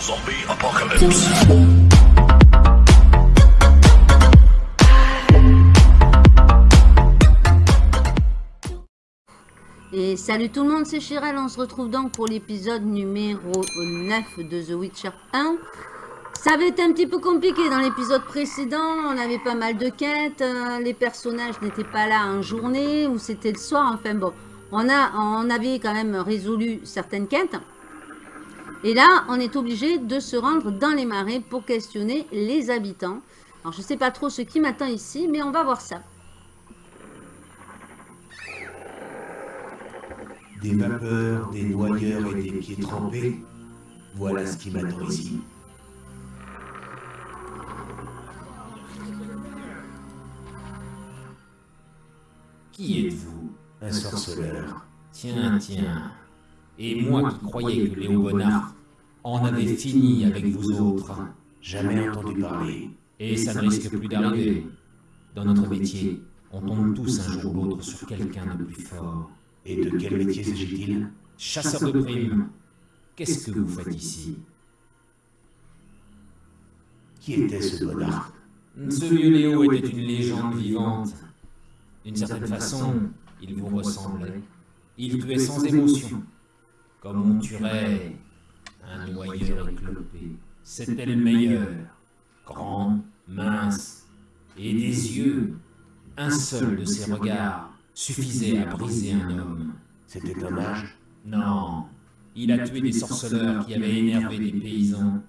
Zombie Apocalypse. Et salut tout le monde, c'est Chirel, on se retrouve donc pour l'épisode numéro 9 de The Witcher 1. Ça avait été un petit peu compliqué dans l'épisode précédent, on avait pas mal de quêtes, euh, les personnages n'étaient pas là en journée ou c'était le soir, enfin bon. On, a, on avait quand même résolu certaines quêtes. Et là, on est obligé de se rendre dans les marais pour questionner les habitants. Alors je sais pas trop ce qui m'attend ici, mais on va voir ça. Des vapeurs, des noyeurs et des pieds trempés, voilà ce qui m'attend ici. Qui êtes-vous Un sorceleur? Tiens, tiens. Et moi qui croyais que Léo Bonnard en avait fini avec vous autres? Jamais entendu parler. Et ça ne risque plus d'arriver. Dans notre métier, on tombe tous un jour ou l'autre sur quelqu'un de plus fort. Et de quel métier s'agit-il? Chasseur de primes. Qu'est-ce que vous faites ici? Qui était ce Bonnard Ce vieux Léo était une légende vivante. D'une certaine façon, il vous ressemblait. Il tuait sans émotion, comme on tuerait un noyeur éclopé. C'était le meilleur. Grand, mince, et des yeux. Un seul de ses regards suffisait à briser un homme. C'était un mage Non, il a tué des sorceleurs qui avaient énervé des paysans.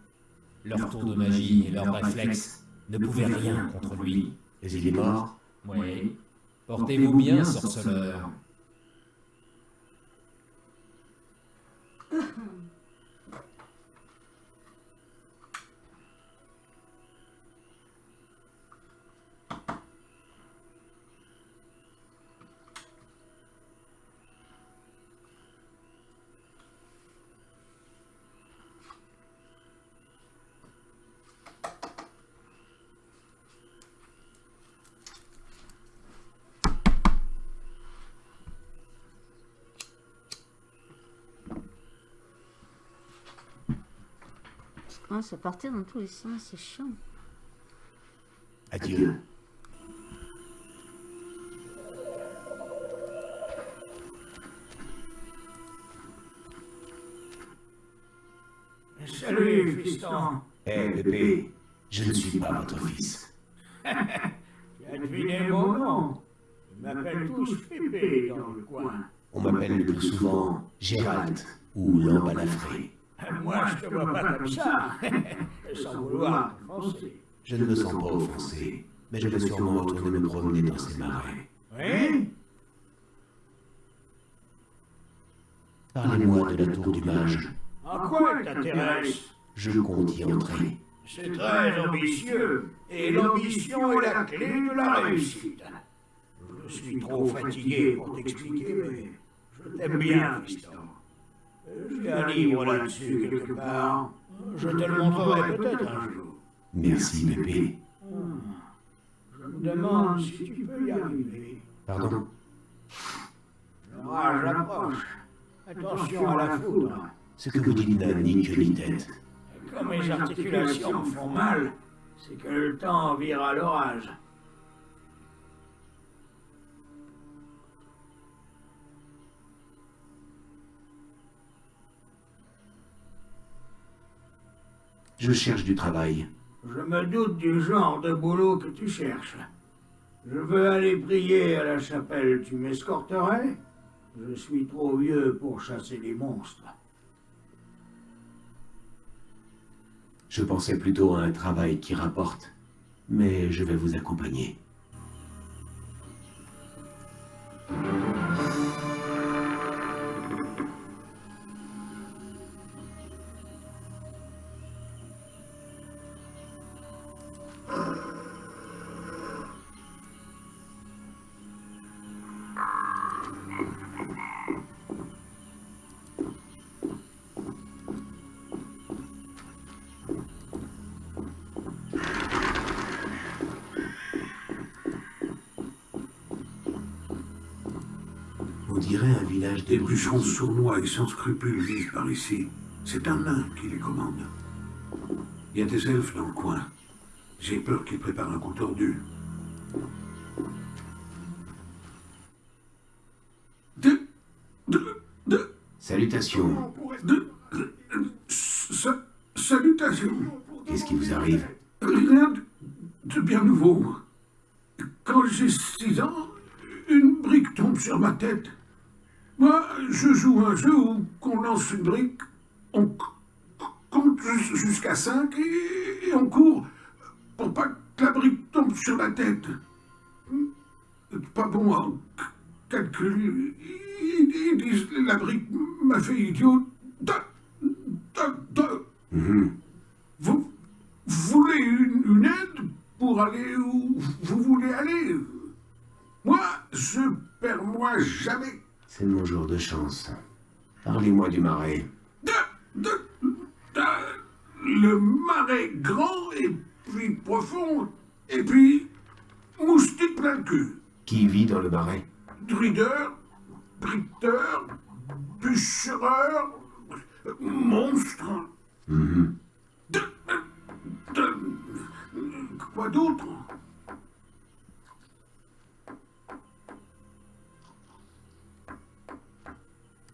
Leur tour de magie et leurs réflexes ne pouvaient rien contre lui. Mais il est mort? Oui. Portez-vous bien, sorceleur. Ah, ça partait dans tous les sens, c'est chiant. Adieu. Salut, fiston. Hé, Pépé, je ne suis pas votre fils. Tu as deviné mon nom. Ils m'appellent tous Pépé dans le coin. On m'appelle le plus souvent Gérald ou l'embalafré. Moi, je te vois pas comme ça. Sans vouloir t'offenser. Je ne me sens pas offensé, mais je vais sûrement retourner me promener dans ces marais. Oui Parlez-moi de la tour du mage. En quoi elle t'intéresse? Je compte y entrer. C'est très ambitieux. Et l'ambition est la clé de la réussite. Je suis trop fatigué pour t'expliquer, mais je t'aime bien, fiston. J'ai un livre là-dessus quelque part. Je te le montrerai peut-être un jour. Merci, Pépé. Je me demande si tu peux y arriver. Pardon L'orage approche. Attention à la foudre. Ce que vous dites n'a ni queue ni tête. Comme mes articulations me font mal, c'est que le temps vire à l'orage. Je cherche du travail. Je me doute du genre de boulot que tu cherches. Je veux aller prier à la chapelle, tu m'escorterais? Je suis trop vieux pour chasser les monstres. Je pensais plutôt à un travail qui rapporte. Mais je vais vous accompagner. Des bûcherons sournois et sans scrupules vivent par ici. C'est un nain qui les commande. Il y a des elfes dans le coin. J'ai peur qu'ils préparent un coup tordu. De... De... De... Salutations. De... de- sa- salutations. Qu'est-ce qui vous arrive? Rien de, de bien nouveau. Quand j'ai six ans, une brique tombe sur ma tête. Moi, je joue un jeu où qu'on lance une brique, on compte jus- jusqu'à cinq et, et on court pour pas que la brique tombe sur la tête. Pas bon en c- calcul. Ils, disent la brique m'a fait idiot. Mhm. vous, vous voulez une, une aide pour aller où vous voulez aller? Moi, je perds moi jamais. C'est mon jour de chance. Parlez-moi du marais. De, de, de- le marais grand et puis profond, et puis moustique plein de cul. Qui vit dans le marais? Druideur, briteur, bûchereur, monstre. De, de- quoi d'autre?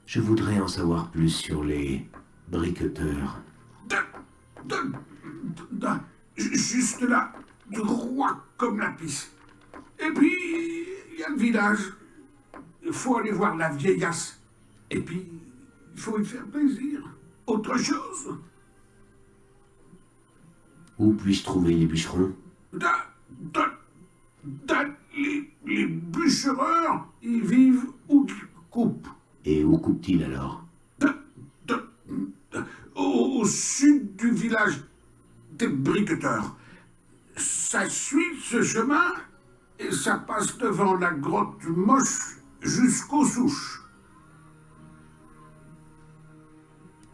Je voudrais en savoir plus sur les briqueteurs. juste là, droit comme la piste. Et puis, il y a le village. Il faut aller voir la vieillasse. Et puis, il faut y faire plaisir. Autre chose Où puis-je trouver les bûcherons? Da- da- da- les, les bûchereurs, ils vivent où qu'ils coupent. Et où coupe-t-il alors? De- de- de- au, au sud du village des briqueteurs. Ça suit ce chemin et ça passe devant la grotte moche jusqu'aux souches.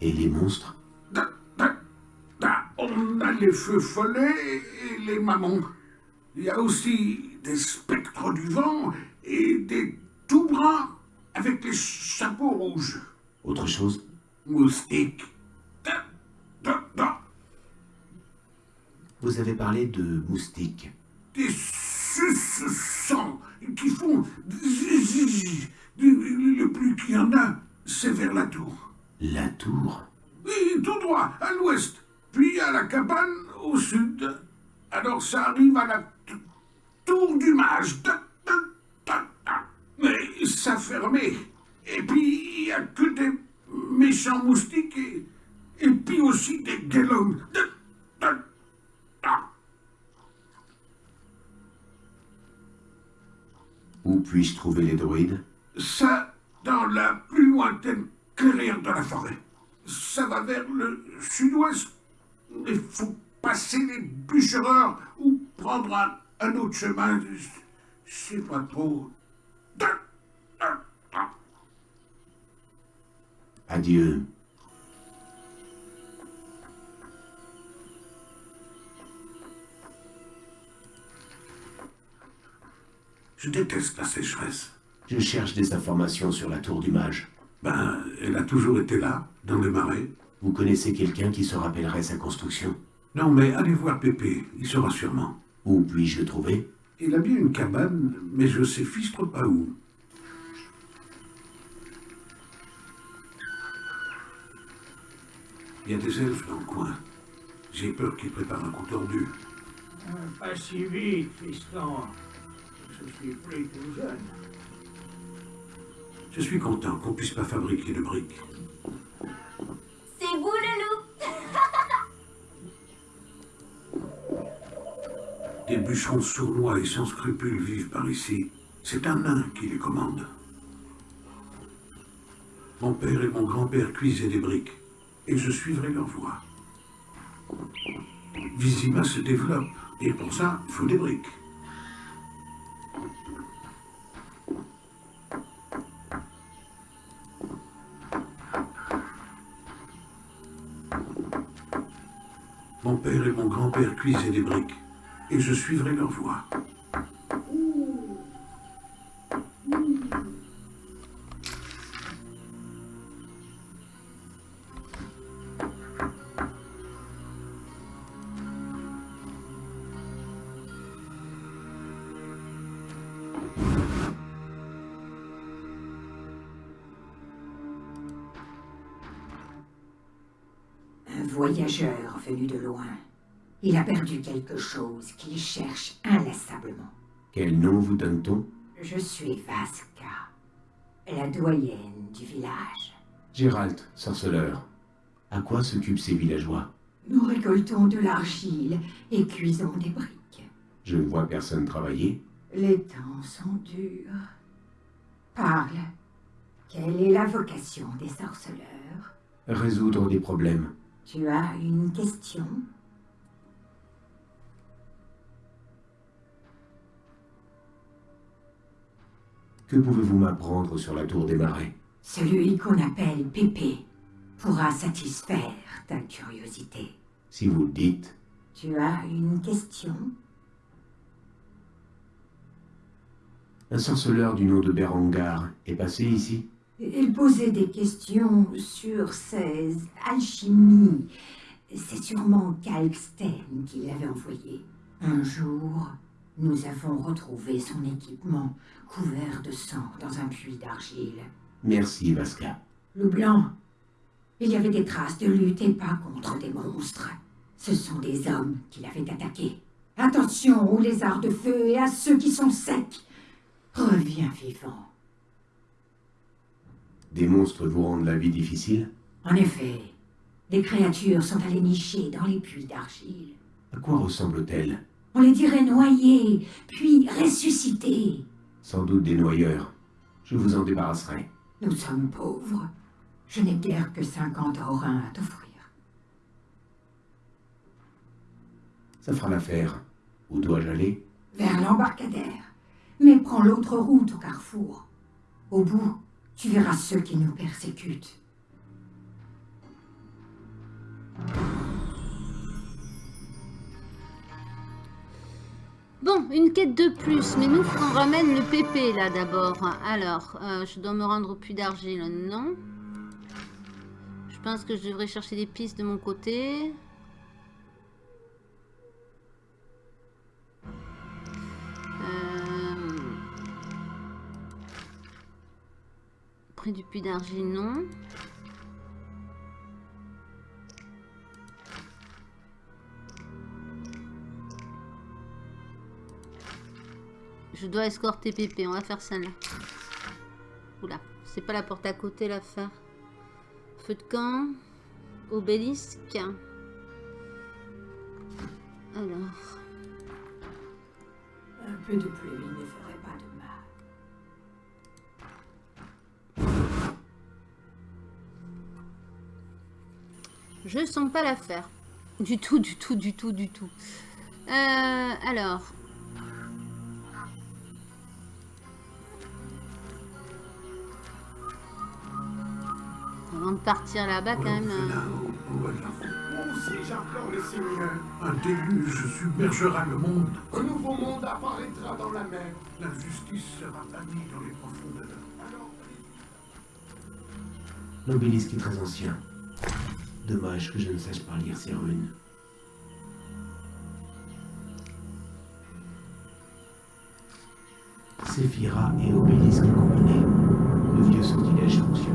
Et les monstres? Da- da- da- on a les feux follets et les mamans. Il y a aussi des spectres du vent et des tout bruns avec les chapeaux rouges. Autre chose? Da- Vous avez parlé de moustiques. des suce-sang qui font. Le plus qu'il y en a, c'est vers la tour. La tour? Oui, tout droit, à l'ouest. Puis à la cabane, au sud. Alors ça arrive à la tour du mage. Mais ça fermé. Et puis, il n'y a que des méchants moustiques et, et puis aussi des ta. Où puis-je trouver les druides Ça, dans la plus lointaine clairière de la forêt. Ça va vers le sud-ouest. Il faut passer les bûchereurs ou prendre un, un autre chemin. Je sais pas trop. Adieu. Je déteste la sécheresse. Je cherche des informations sur la tour du mage. Ben, elle a toujours été là, dans le marais. Vous connaissez quelqu'un qui se rappellerait sa construction? Non, mais allez voir Pépé, il saura sûrement. Où puis-je le trouver? Il a bien une cabane, mais je sais fichtre pas où. Il y a des elfes dans le coin. J'ai peur qu'ils préparent un coup tordu. Pas si vite, fiston. Je suis plus tout jeune. Je suis content qu'on puisse pas fabriquer de briques. C'est vous, le loup Des bûcherons sournois et sans scrupules vivent par ici. C'est un nain qui les commande. Mon père et mon grand-père cuisaient des briques, et je suivrai leur voie. Vizima se développe, et pour ça, il faut des briques. Mon père et mon grand-père cuisaient des briques, et je suivrai leur voie. voyageur venu de loin. Il a perdu quelque chose qu'il cherche inlassablement. Quel nom vous donne-t-on? Je suis Vasca, la doyenne du village. Gérald, sorceleur. À quoi s'occupent ces villageois? Nous récoltons de l'argile et cuisons des briques. Je ne vois personne travailler. Les temps sont durs. Parle. Quelle est la vocation des sorceleurs? Résoudre des problèmes. Tu as une question? Que pouvez-vous m'apprendre sur la tour des marais? Celui qu'on appelle Pépé pourra satisfaire ta curiosité. Si vous le dites, Tu as une question? Un sorceleur du nom de Berengar est passé ici? Il posait des questions sur ses alchimies. C'est sûrement Kalksten qui l'avait envoyé. Un jour, nous avons retrouvé son équipement couvert de sang dans un puits d'argile. Merci, Vasca. Loup blanc. Il y avait des traces de lutte et pas contre des monstres. Ce sont des hommes qui l'avaient attaqué. Attention aux lézards de feu et à ceux qui sont secs. Reviens vivant. Des monstres vous rendent la vie difficile? En effet, les créatures sont allées nicher dans les puits d'argile. À quoi ressemblent-elles On les dirait noyées, puis ressuscitées. Sans doute des noyeurs. Je vous en débarrasserai. Nous sommes pauvres. Je n'ai guère que 50 aurins à t'offrir. Ça fera l'affaire. Où dois-je aller? Vers l'embarcadère. Mais prends l'autre route au carrefour. Au bout, tu verras ceux qui nous persécutent. Bon, une quête de plus, mais nous, on ramène le pépé là d'abord. Alors, euh, je dois me rendre au puits d'argile, non? Je pense que je devrais chercher des pistes de mon côté. Euh, Près du puits d'argile, non. Je dois escorter Pépé. On va faire ça là. Oula, c'est pas la porte à côté l'affaire. Feu de camp. Obélisque. Alors. Un peu de pluie ne ferait pas de mal. Je sens pas l'affaire. Du tout, du tout, du tout, du tout. Euh, alors. Partir là-bas, quand même. euh, Aussi, j'implore les seigneurs. Un déluge submergera le monde. Un nouveau monde apparaîtra dans la mer. La justice sera bannie dans les profondeurs. Alors, L'obélisque est très ancien. Dommage que je ne sache pas lire ces runes. Séphira et obélisque combinés. Le vieux sortilège fonctionne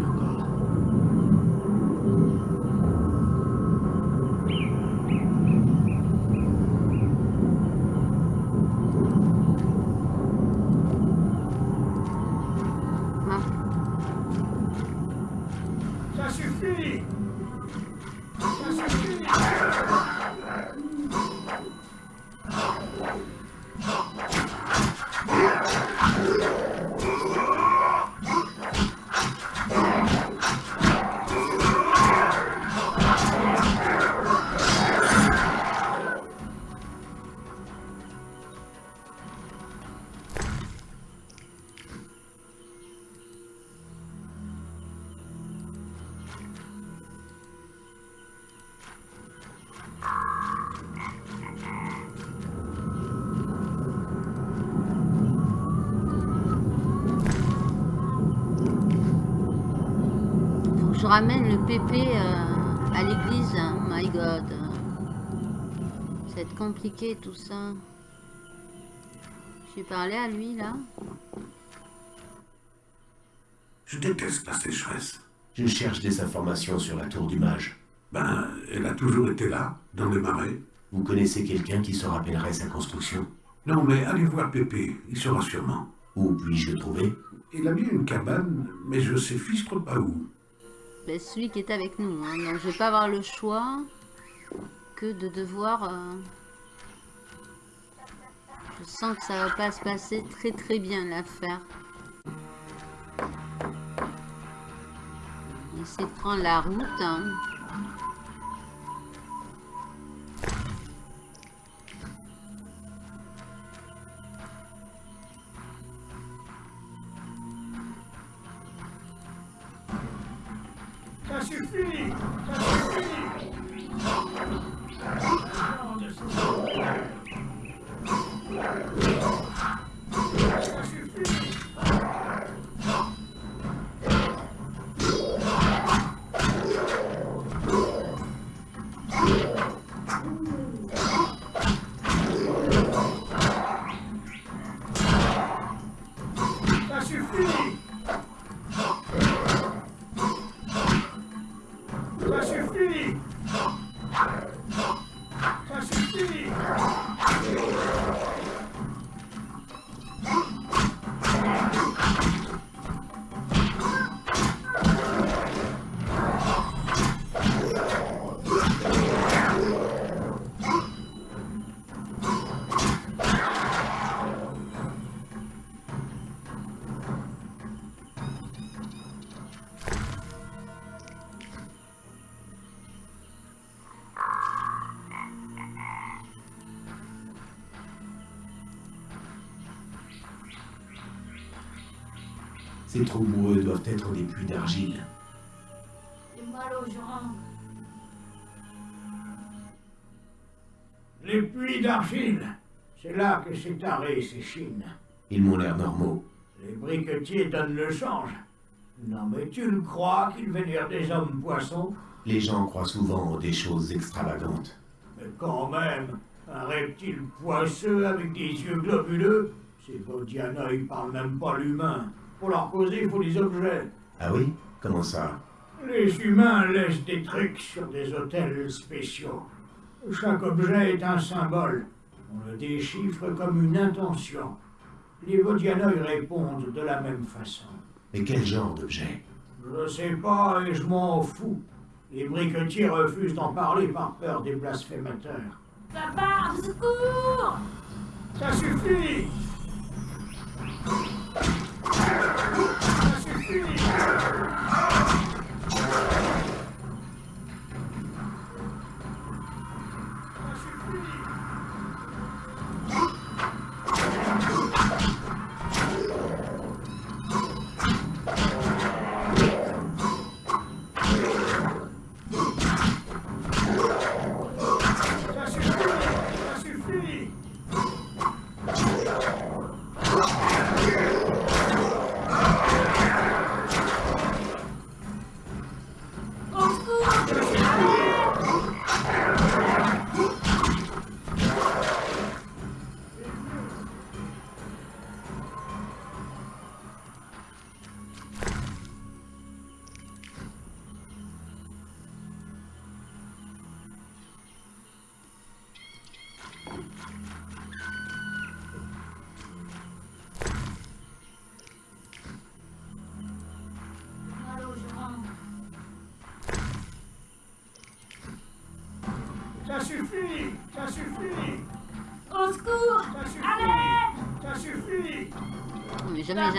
pépé euh, à l'église. Oh my god. Ça va être compliqué tout ça. J'ai parlé à lui là. Je déteste la sécheresse. Je cherche des informations sur la tour du mage. Ben, Elle a toujours été là, dans le marais. Vous connaissez quelqu'un qui se rappellerait sa construction? Non, mais allez voir Pépé, il saura sûrement. Où puis-je le trouver? Il a bien une cabane, mais je sais fistre pas où. Ben, celui qui est avec nous. hein. Donc je vais pas avoir le choix que de devoir... euh, Je sens que ça va pas se passer très très bien l'affaire. Essayer de prendre la route. hein. Être des puits d'argile. J'ai mal aux jambes. Les puits d'argile. C'est là que s'est taré ces chines. Ils m'ont l'air normaux. Les briquetiers donnent le change. Non mais tu le crois qu'ils vénèrent des hommes poissons? Les gens croient souvent en des choses extravagantes. Mais quand même, un reptile poisseux avec des yeux globuleux, ces Vodiana, ils parlent même pas l'humain. Pour leur causer, il faut des objets. Ah oui? Comment ça? Les humains laissent des trucs sur des hôtels spéciaux. Chaque objet est un symbole. On le déchiffre comme une intention. Les Vodiana y répondent de la même façon. Mais quel genre d'objet? Je sais pas et je m'en fous. Les briquetiers refusent d'en parler par peur des blasphémateurs. Papa, au secours Ça suffit Let's go.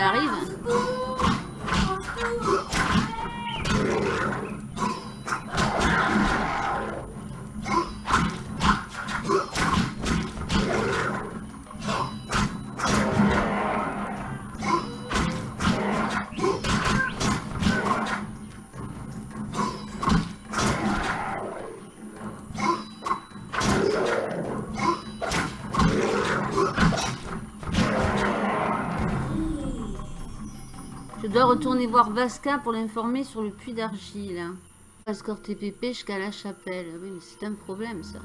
J'arrive. Voir Vasca pour l'informer sur le puits d'argile. Escorte TPP jusqu'à la chapelle. Oui, mais c'est un problème ça.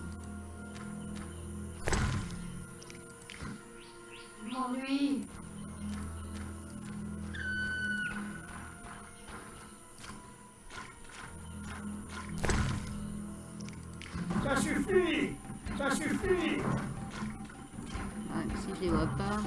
M'ennuie. Ça suffit Ça suffit Ouais, si je les vois pas.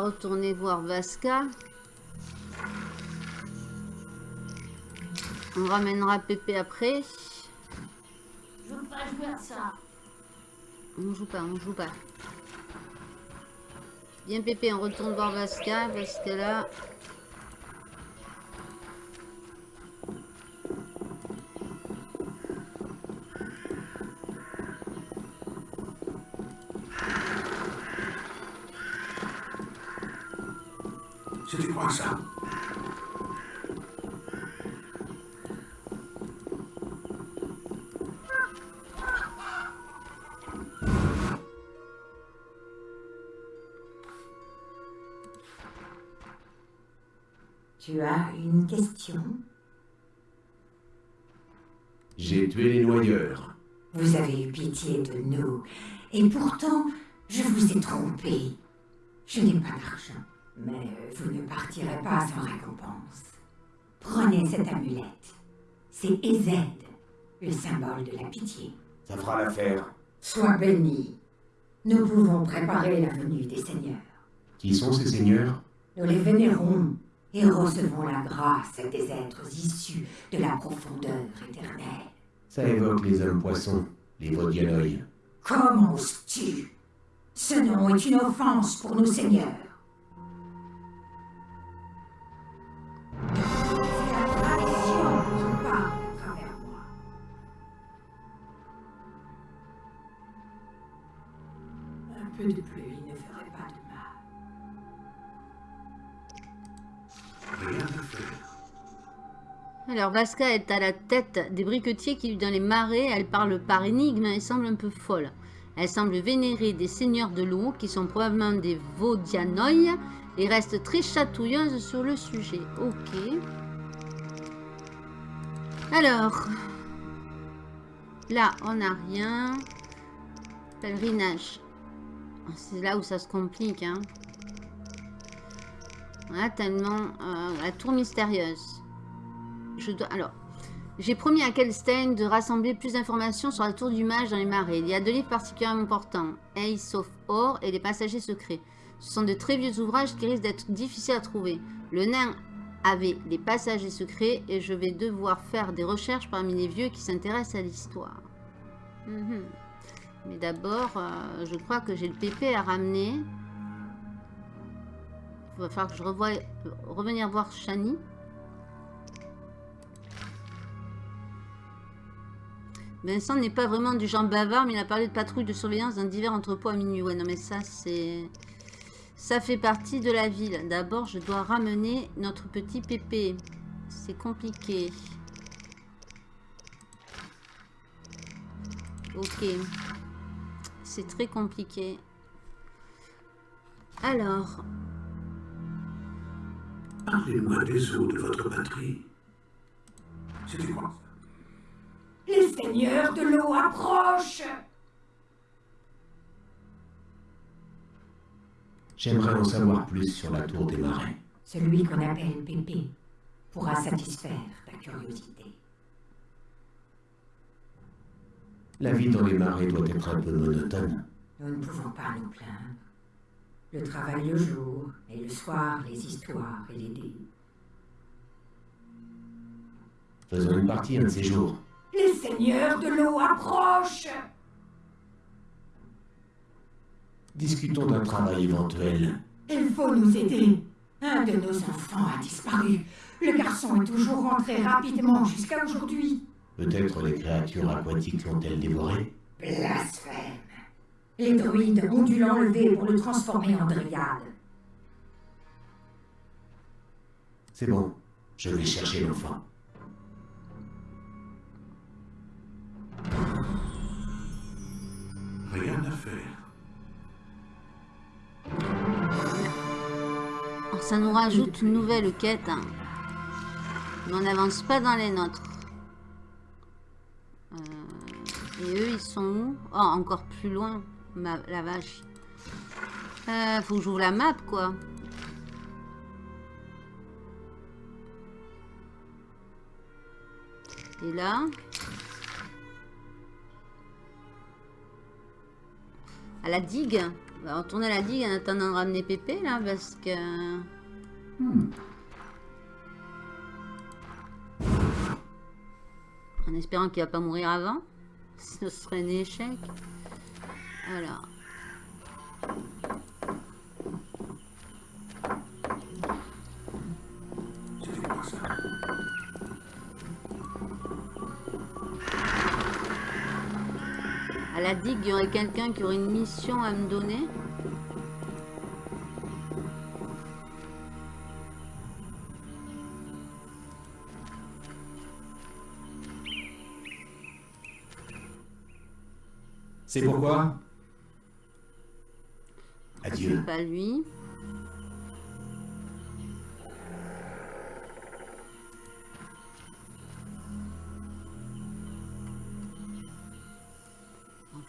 Va retourner voir Vasca. On ramènera Pépé après. Je veux pas jouer à ça. On joue pas, on joue pas. Bien Pépé, on retourne voir Vasca que là... C'était quoi ça Tu as une question? J'ai tué les noyeurs. Vous avez eu pitié de nous. Et pourtant, je vous ai trompé. Je n'ai pas d'argent. Mais vous ne partirez pas sans récompense. Prenez cette amulette. C'est Ezed, le symbole de la pitié. Ça fera l'affaire. Sois béni. Nous pouvons préparer la venue des seigneurs. Qui sont ces seigneurs? Nous les vénérons et recevons la grâce des êtres issus de la profondeur éternelle. Ça évoque les hommes poissons, les Vodianoi. Comment oses-tu? Ce nom est une offense pour nos seigneurs. Alors Vasca est à la tête des briquetiers qui vivent dans les marais. Elle parle par énigme et semble un peu folle. Elle semble vénérer des seigneurs de l'eau qui sont probablement des Vaudianoïs et reste très chatouilleuse sur le sujet. Ok. Alors, là on n'a rien. Pèlerinage. C'est là où ça se complique. Hein. Voilà, tellement... euh, la tour mystérieuse. Je dois... Alors, j'ai promis à Kelstein de rassembler plus d'informations sur la tour du mage dans les marais. Il y a deux livres particulièrement importants. Ace of Or et les passagers secrets. Ce sont de très vieux ouvrages qui risquent d'être difficiles à trouver. Le nain avait les passagers secrets et je vais devoir faire des recherches parmi les vieux qui s'intéressent à l'histoire. Mhm. Mais d'abord, euh, je crois que j'ai le PP à ramener. Il va falloir que je revoie, revenir voir Shani. Vincent n'est pas vraiment du genre bavard, mais il a parlé de patrouille de surveillance d'un divers entrepôt à minuit. Ouais, non, mais ça, c'est... Ça fait partie de la ville. D'abord, je dois ramener notre petit pépé. C'est compliqué. Ok. C'est très compliqué. Alors, Parlez-moi des eaux de votre patrie. C'était quoi Les seigneurs de l'eau approchent J'aimerais en savoir plus sur la tour des marais. Celui qu'on appelle Pépé pourra satisfaire ta curiosité. La vie dans les marais doit être un peu monotone. Nous ne pouvons pas nous plaindre. Le travail le jour, et le soir, les histoires et les dés. Faisons une partie un de ces jours. Les seigneurs de l'eau approchent Discutons d'un travail éventuel. Il faut nous aider. Un de nos enfants a disparu. Le garçon est toujours rentré rapidement jusqu'à aujourd'hui. Peut-être les créatures aquatiques l'ont-elles dévoré? Blasphème. Les druides ont dû l'enlever pour le transformer en dryade. C'est bon, je vais chercher l'enfant. Rien à faire. alors ça nous rajoute une nouvelle quête. hein. Mais on n'avance pas dans les nôtres. Euh, et eux, ils sont où? Oh, encore plus loin. Ma, la vache. Euh, faut que j'ouvre la map, quoi. Et là? À la digue On va retourner à la digue en attendant de ramener Pépé, là, parce que... En espérant qu'il va pas mourir avant. Ce serait un échec. Alors. À la digue, il y aurait quelqu'un qui aurait une mission à me donner. C'est pourquoi? Adieu. Pas lui.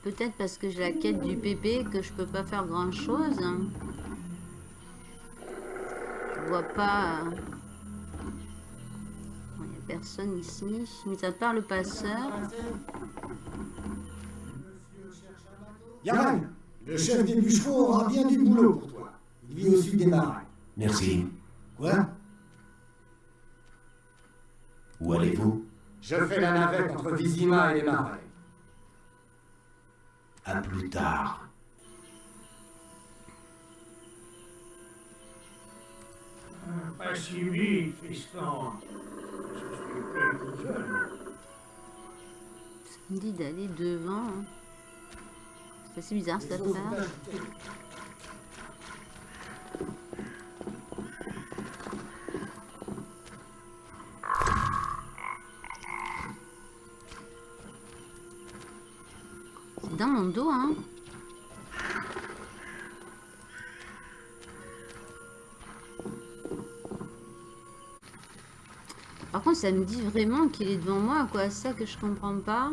Peut-être parce que j'ai la quête du pépé que je peux pas faire grand chose. Je vois pas. Il n'y a personne ici, mis à part le passeur. Yaran, le chef des bûcherons aura bien du boulot pour toi. Il vit au sud des marais. Merci. Quoi? Où allez-vous? Je fais la navette entre Vizima et les marais. À plus tard. Pas si vite, fiston. Je suis prêt tout seul. Ça me dit d'aller devant. hein. C'est assez bizarre cette affaire. Dans mon dos, hein. Par contre, ça me dit vraiment qu'il est devant moi, quoi. Ça que je comprends pas.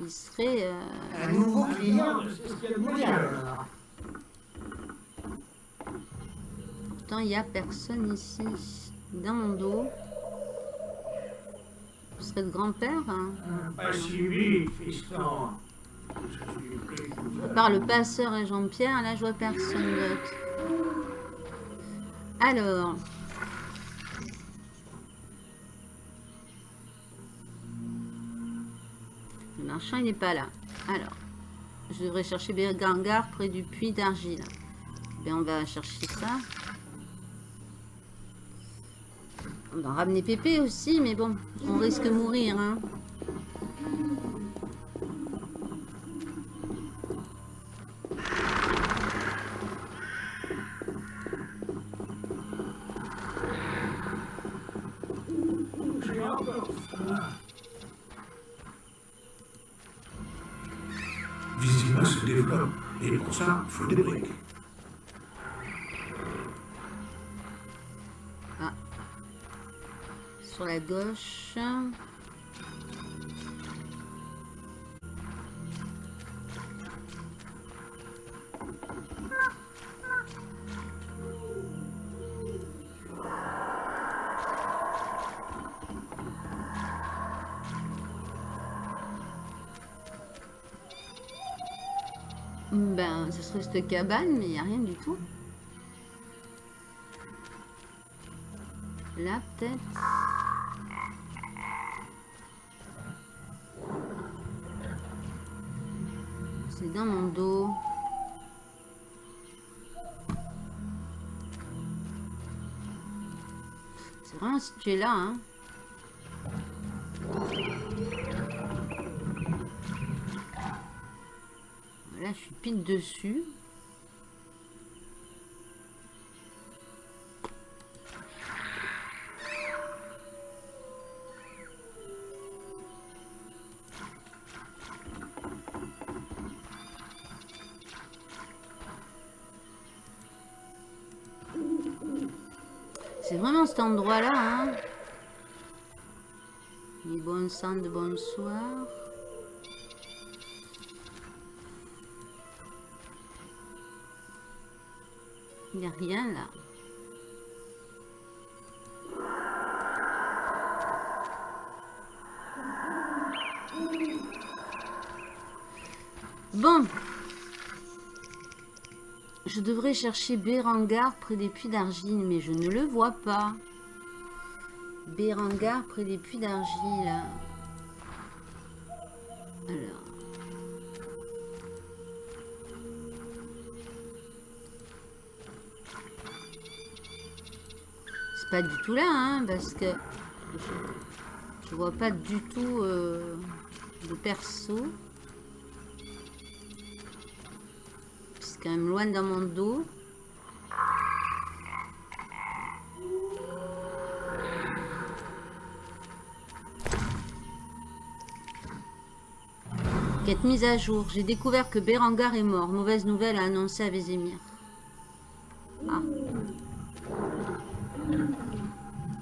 il serait... euh, Un nouveau client, c'est ce qu'il y a de moyen alors. Pourtant, il n'y a personne ici. Dans mon dos. Serait le grand-père. hein. Le passeur et Jean-Pierre, là, je vois personne d'autre. Alors. Le marchand, il n'est pas là. Alors. Je devrais chercher Bergangar près du puits d'argile. Ben, on va chercher ça. On va ramener Pépé aussi, mais bon, on risque de mourir, hein. Vizima se développe, et pour ça, il faut des briques. Gauche. Ben, ce serait cette cabane, mais il n'y a rien du tout. Là, peut-être. Situé là, hein. Là, je suis pile dessus. C'est vraiment cet endroit-là, hein. Les bon sang de bonsoir. Il n'y a rien là. Bon. Je devrais chercher Bérangar près des puits d'argile, mais je ne le vois pas. Bérangar près des puits d'argile. Alors. C'est pas du tout là, hein, parce que je, vois pas du tout euh, de perso. C'est quand même loin dans mon dos. Quête mise à jour. J'ai découvert que Bérangar est mort. Mauvaise nouvelle à annoncer à Vézémir. Ah.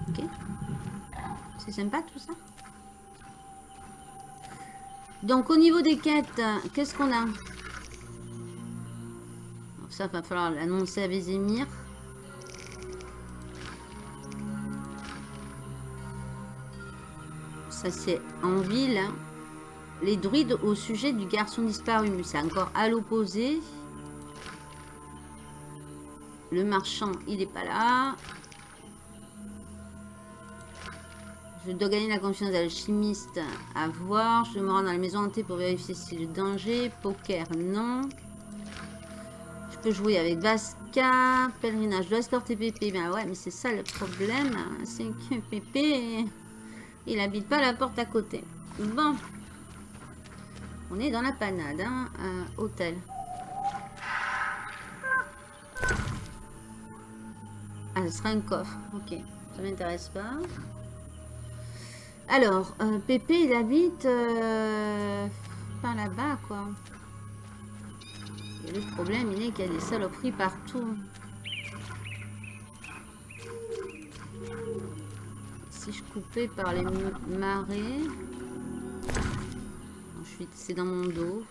Ok. C'est sympa tout ça. Donc au niveau des quêtes, qu'est-ce qu'on a? Ça va falloir l'annoncer à Vézémir. Ça c'est en ville. hein. Les druides au sujet du garçon disparu. C'est encore à l'opposé. Le marchand, il est pas là. Je dois gagner la confiance de l'alchimiste à voir. Je me rends dans la maison hantée pour vérifier si le danger. Poker, non. Je peux jouer avec Vasca. Pèlerinage, je dois escorter Pépé. Ben ouais, mais c'est ça le problème. C'est que Pépé, il habite pas la porte à côté. Bon. On est dans la panade, hein. hôtel. Ah, ce sera un coffre. Ok, ça m'intéresse pas. Alors, euh, Pépé, il habite euh, par là-bas, quoi. Le problème, il est qu'il y a des saloperies partout. Si je coupais par les marées... C'est dans mon dos.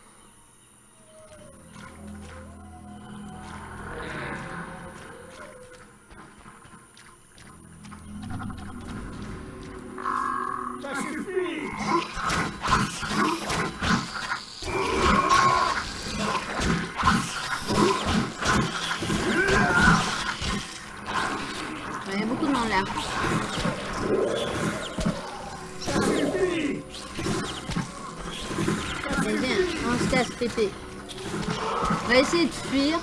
On va essayer de fuir.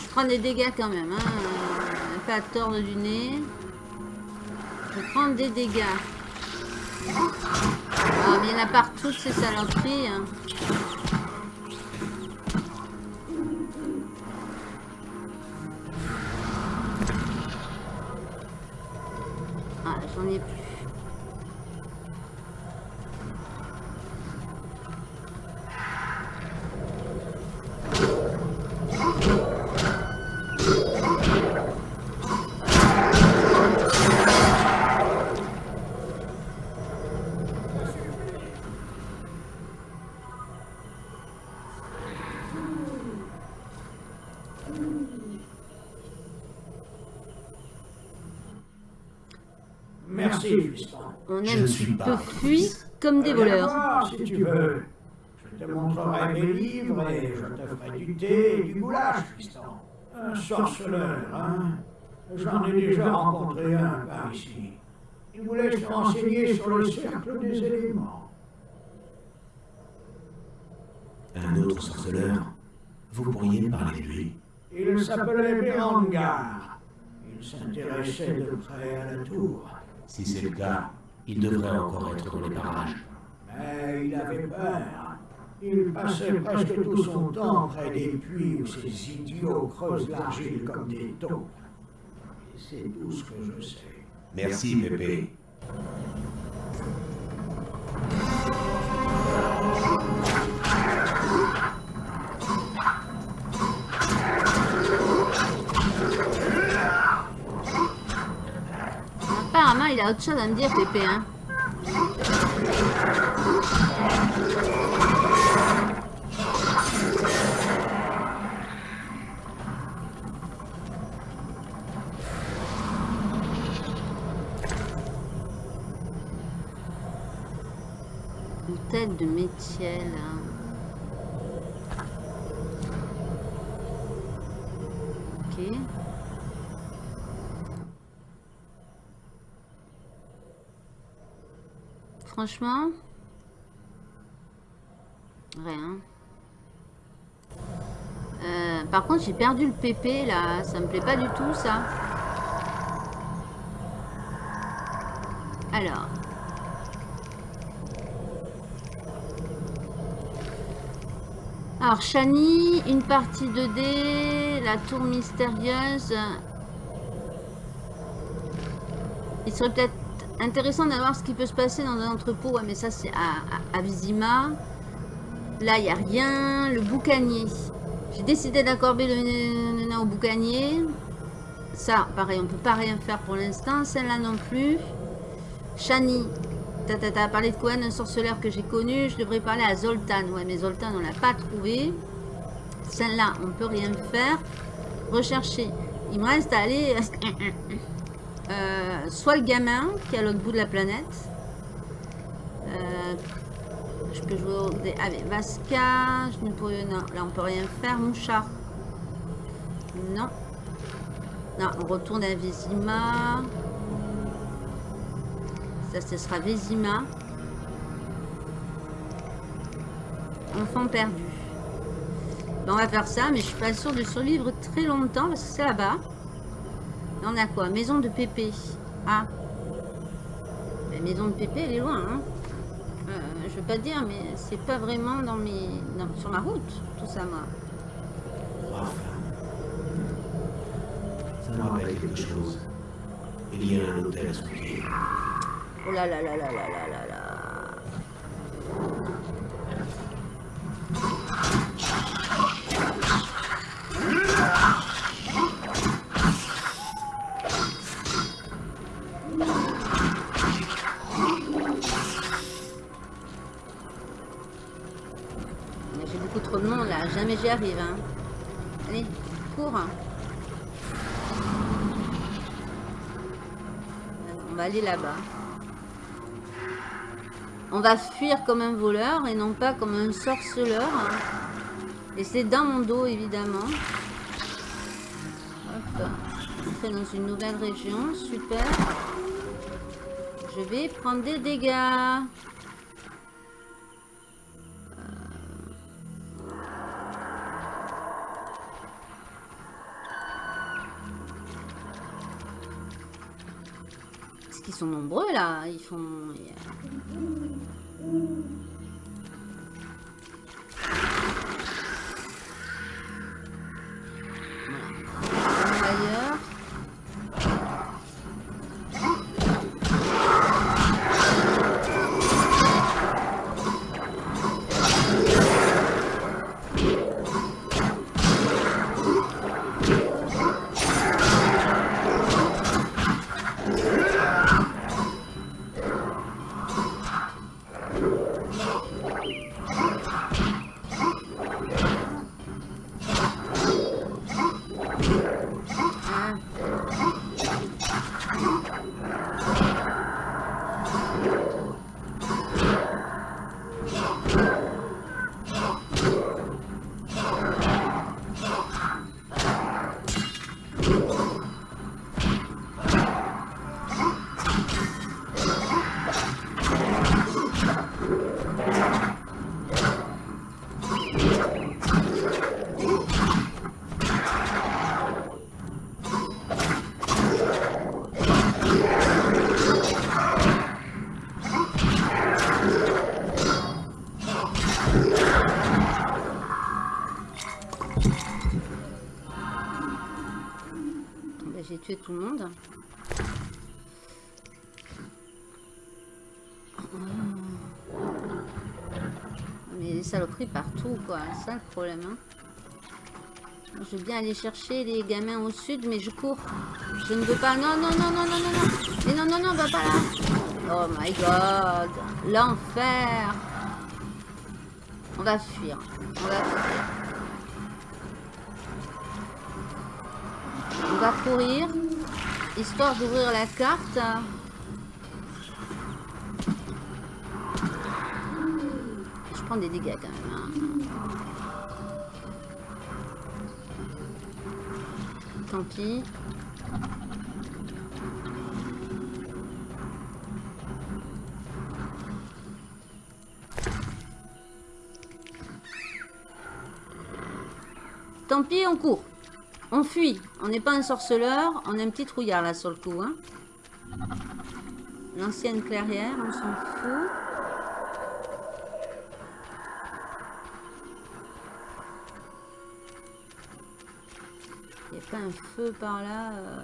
Je prends des dégâts quand même. Hein. Pas à tordre du nez. Je prends des dégâts. Ah, mais il y en a partout ces saloperies. hein. Ah, j'en ai plus. On Je aime ne suis qui pas peut votre fuir fils. comme des voleurs. voir, si tu veux. Je te montrerai mes livres et je te ferai du thé et du goulash, fiston. Un sorceleur, hein J'en ai déjà rencontré un par ici. Il voulait se renseigner sur le cercle des éléments. Un autre sorceleur? Vous pourriez me parler de lui? Il s'appelait Berengar. Il s'intéressait de près à la tour. Si c'est le cas, il devrait encore être dans les parages. Mais il avait peur. Il passait presque tout son temps près des puits où ces idiots creusent l'argile comme des taupes. Et c'est tout ce que je sais. Merci, Pépé. Autre chose à me dire, Pépé. Hein. Une tête de métier, là. Ok. Franchement, rien. Euh, par contre, j'ai perdu le PP là. Ça me plaît pas du tout ça. Alors. Alors, Shani, une partie 2D, la tour mystérieuse. Il serait peut-être intéressant d'avoir ce qui peut se passer dans un entrepôt. Ouais, mais ça, c'est à, à, Vizima. Là, il n'y a rien. Le boucanier. J'ai décidé d'accorder le au boucanier. Ça, pareil, on peut pas rien faire pour l'instant. Celle-là non plus. Shani. T'as as parlé de quoi Un sorceleur que j'ai connu. Je devrais parler à Zoltan. Ouais, mais Zoltan, on l'a pas trouvé. Celle-là, on peut rien faire. Rechercher. Il me reste à aller... Euh, soit le gamin qui est à l'autre bout de la planète. Euh, je peux jouer au... dé- Avec Vasca. Je ne peux... Non, là on peut rien faire. Mouchard. Non. Non, on retourne à Vizima. Ça, ce sera Vizima. Enfant perdu. Ben, on va faire ça, mais je suis pas sûre de survivre très longtemps parce que c'est là-bas. Là, on a quoi? Maison de Pépé. Ah. La maison de Pépé, elle est loin. Hein Euh, je veux pas dire, mais c'est pas vraiment dans mes, dans- sur ma route, tout ça, moi. Ça me rappelle quelque chose. Il y a un hôtel à pied. Oh là là là là là là là là-bas. On va fuir comme un voleur et non pas comme un sorceleur. Et c'est dans mon dos évidemment. Hop. Entrer dans une nouvelle région, super. Je vais prendre des dégâts. Sont nombreux là, ils font... monde. Oh. Mais les saloperies partout, quoi. Ça le problème. Hein. Je veux bien aller chercher les gamins au sud, mais je cours. Je ne veux pas. Non, non, non, non, non, non, non. Mais non, non, non, va pas là. Oh my god. L'enfer. On va fuir. On va courir, histoire d'ouvrir la carte. Je prends des dégâts quand même. hein. Tant pis. Tant pis, on court. On fuit. On n'est pas un sorceleur. On est un petit trouillard là sur le coup. Hein. L'ancienne clairière, on s'en fout. Il n'y a pas un feu par là. euh.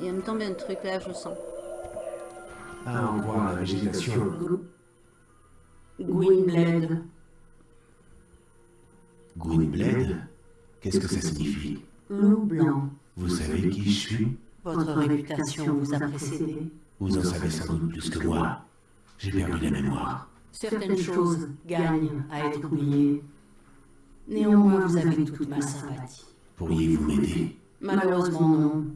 Il va me tomber un truc là, je sens. À en voir la végétation. Gwynblade, Gwynblade Qu'est-ce que ça signifie? Loup blanc, Vous savez qui je suis? Votre réputation vous a précédé. Vous en savez sans doute plus que moi. J'ai perdu la mémoire. Certaines choses gagnent à être oubliées. Néanmoins, vous avez toute ma sympathie. Pourriez-vous m'aider? Malheureusement, non.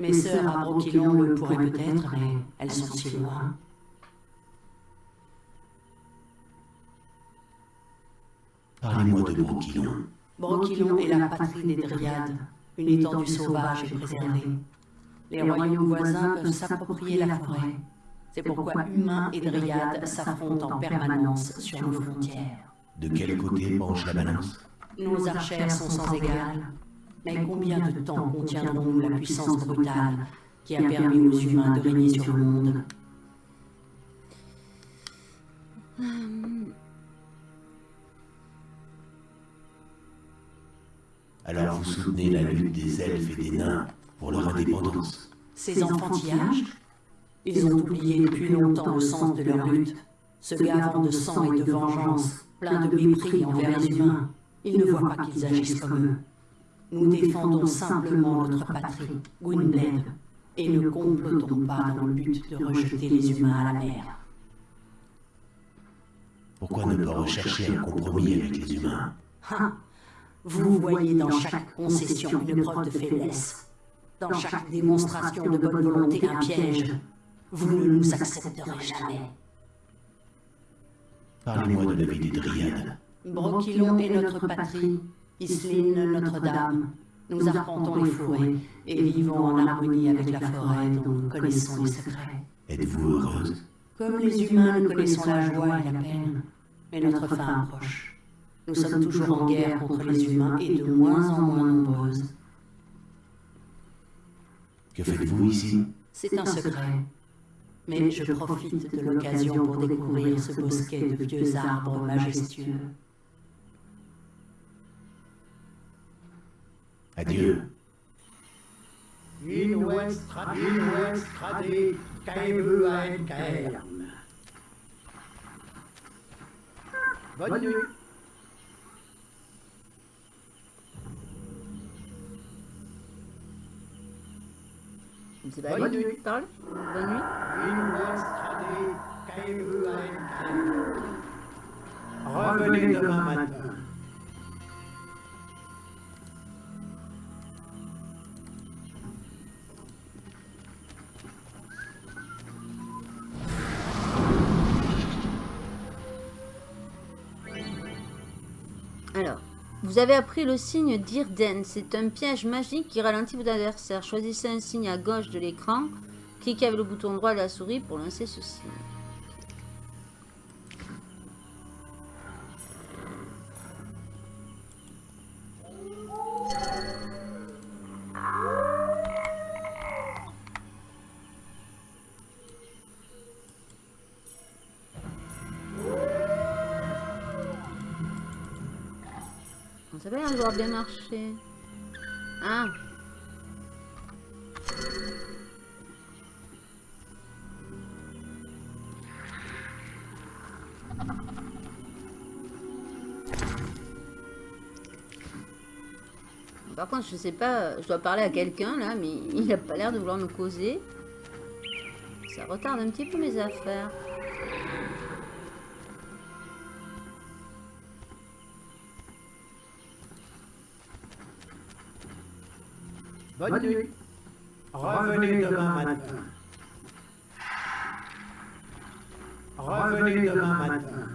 Mes sœurs à Broquillon le pourraient peut-être, mais elles sont si loin. Parlez-moi de Broquillon. Broquillon est la patrie des Dryades, une étendue sauvage et préservée. Les royaumes voisins peuvent s'approprier la forêt. C'est pourquoi humains et Dryades s'affrontent en permanence sur nos frontières. De quel côté penche la balance? Nos archères sont sans égal. Mais combien de temps contiendrons-nous la puissance brutale qui a permis aux humains de régner sur le monde Alors vous soutenez la lutte des elfes et des nains pour leur indépendance. Ces enfantillages Ils ont oublié depuis longtemps le sens de leur lutte, se gavant de sang et de vengeance, plein de mépris envers les humains. Ils ne voient pas qu'ils agissent comme eux. Nous défendons simplement notre patrie, Gwynblade, Et ne complotons pas dans le but de rejeter les humains à la mer. Pourquoi ne pas rechercher un compromis avec les humains Hein? Vous voyez dans chaque concession une preuve de faiblesse. Dans chaque démonstration de bonne volonté un piège. Vous ne nous accepterez jamais. Parlez-moi de la vie des dryades. Broquillon est notre patrie, Isline Notre-Dame. Nous arpentons les forêts et vivons en harmonie avec la forêt dont nous connaissons les secrets. Êtes-vous heureuse? Comme les humains, nous connaissons la joie et la peine, mais notre fin approche. Nous sommes toujours en guerre contre les humains et de moins en moins nombreuses. Que faites-vous ici? C'est un secret. Mais je profite de l'occasion pour découvrir ce bosquet de vieux arbres majestueux. Cairn. Bonne nuit. Bonne nuit. Bonne nuit. Revenez demain matin. Vous avez appris le signe d'Irden. C'est un piège magique qui ralentit vos adversaires. Choisissez un signe à gauche de l'écran. Cliquez avec le bouton droit de la souris pour lancer ce signe. Bien marché. Ah Par contre, je sais pas, je dois parler à quelqu'un là, mais il a pas l'air de vouloir me causer. Ça retarde un petit peu mes affaires. Bonne nuit. Revenez demain matin. Revenez demain matin.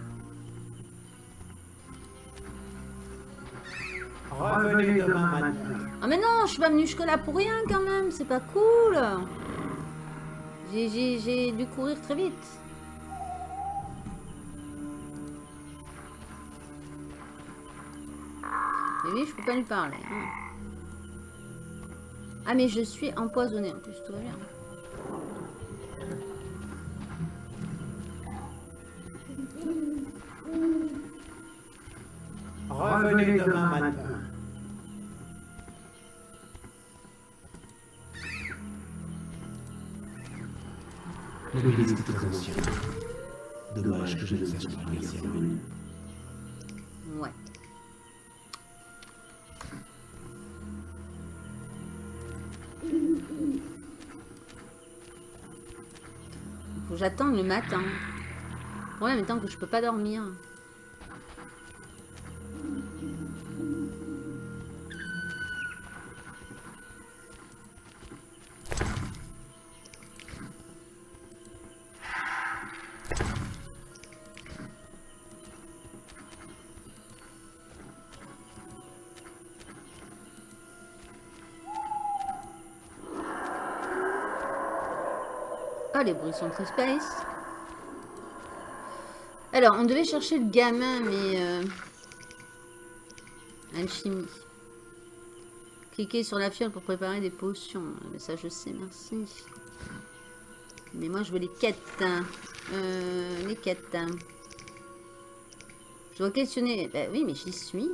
Revenez demain matin. Ah mais non, je suis pas venue jusque-là pour rien quand même, c'est pas cool. J'ai- J'ai j'ai dû courir très vite. Mais oui, je peux pas lui parler. hein. Ah mais je suis empoisonnée en plus, tout va bien. Revenez demain matin. L'église est très ancienne. Dommage que je ne sache pas lire ses J'attende le matin. Le problème étant que je peux pas dormir. Les bruits sont très space. Alors, on devait chercher le gamin, mais... Euh... Alchimie. Cliquez sur la fiole pour préparer des potions. Mais ça, je sais, merci. Mais moi, je veux les quêtes. Euh, les quêtes. Je dois questionner... Bah oui, mais j'y suis.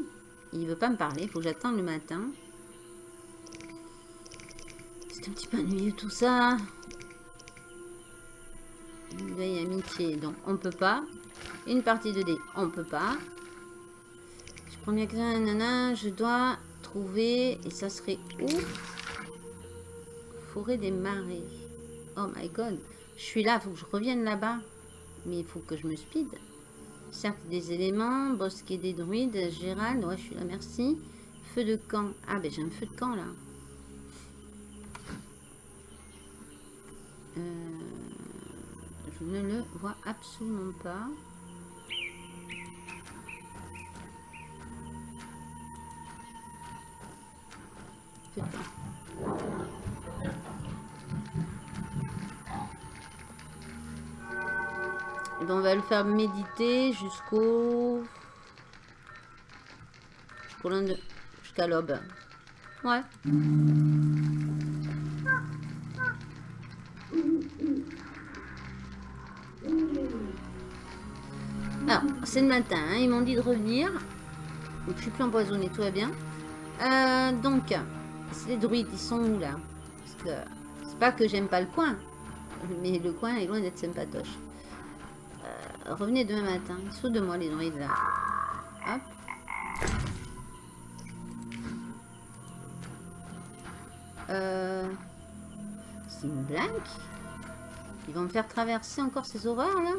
Il veut pas me parler. Il faut que j'attende le matin. C'est un petit peu ennuyeux tout ça. Amitié, donc on peut pas. Une partie de dés, on peut pas. Je prends bien que je dois trouver, et ça serait où? Forêt des marais. Oh my god. Je suis là, faut que je revienne là-bas. Mais il faut que je me speed. Cercle des éléments, bosquet des druides, Gérald, ouais je suis là, merci. Feu de camp. Ah ben j'ai un feu de camp là. Euh, je ne le vois absolument pas. Et ben, on va le faire méditer jusqu'au... Jusqu'à l'aube. Ouais. C'est le matin, hein, ils m'ont dit de revenir. Donc, je suis plus empoisonnée, tout va bien. Euh, donc, les druides, ils sont où là? Parce que c'est pas que j'aime pas le coin, mais le coin est loin d'être sympatoche. Euh, revenez demain matin. Ils sont de moi les druides là. Hop. Euh, c'est une blague? Ils vont me faire traverser encore ces horreurs là?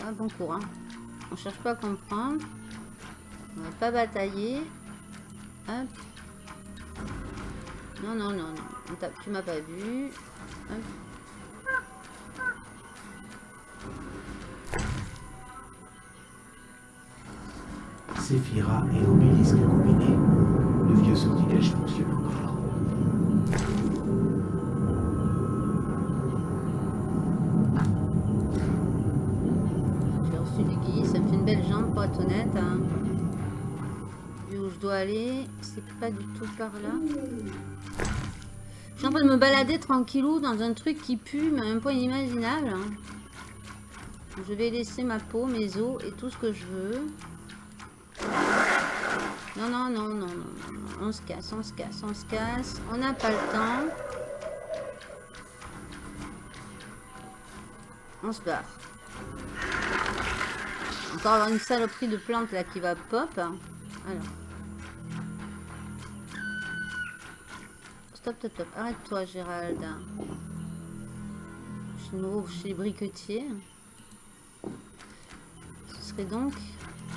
Ah, bon courant. On cherche pas à comprendre. On va pas batailler. Hop. Non, non, non, non. Tu m'as pas vu. Hop. Séphira et obélisque combinés. Le vieux sortilège fonctionne encore. Honnête. hein. Vu où je dois aller, c'est pas du tout par là. Je suis en train de me balader tranquillou dans un truc qui pue, mais à un point inimaginable. hein. Je vais laisser ma peau, mes os et tout ce que je veux. Non, non, non, non, non, non, non. On se casse, on se casse, on se casse. On n'a pas le temps. On se barre. Avoir une saloperie de plante là qui va pop. Alors. Stop, stop, stop. Arrête-toi, Gérald. Je suis nouveau chez les briquetiers. Ce serait donc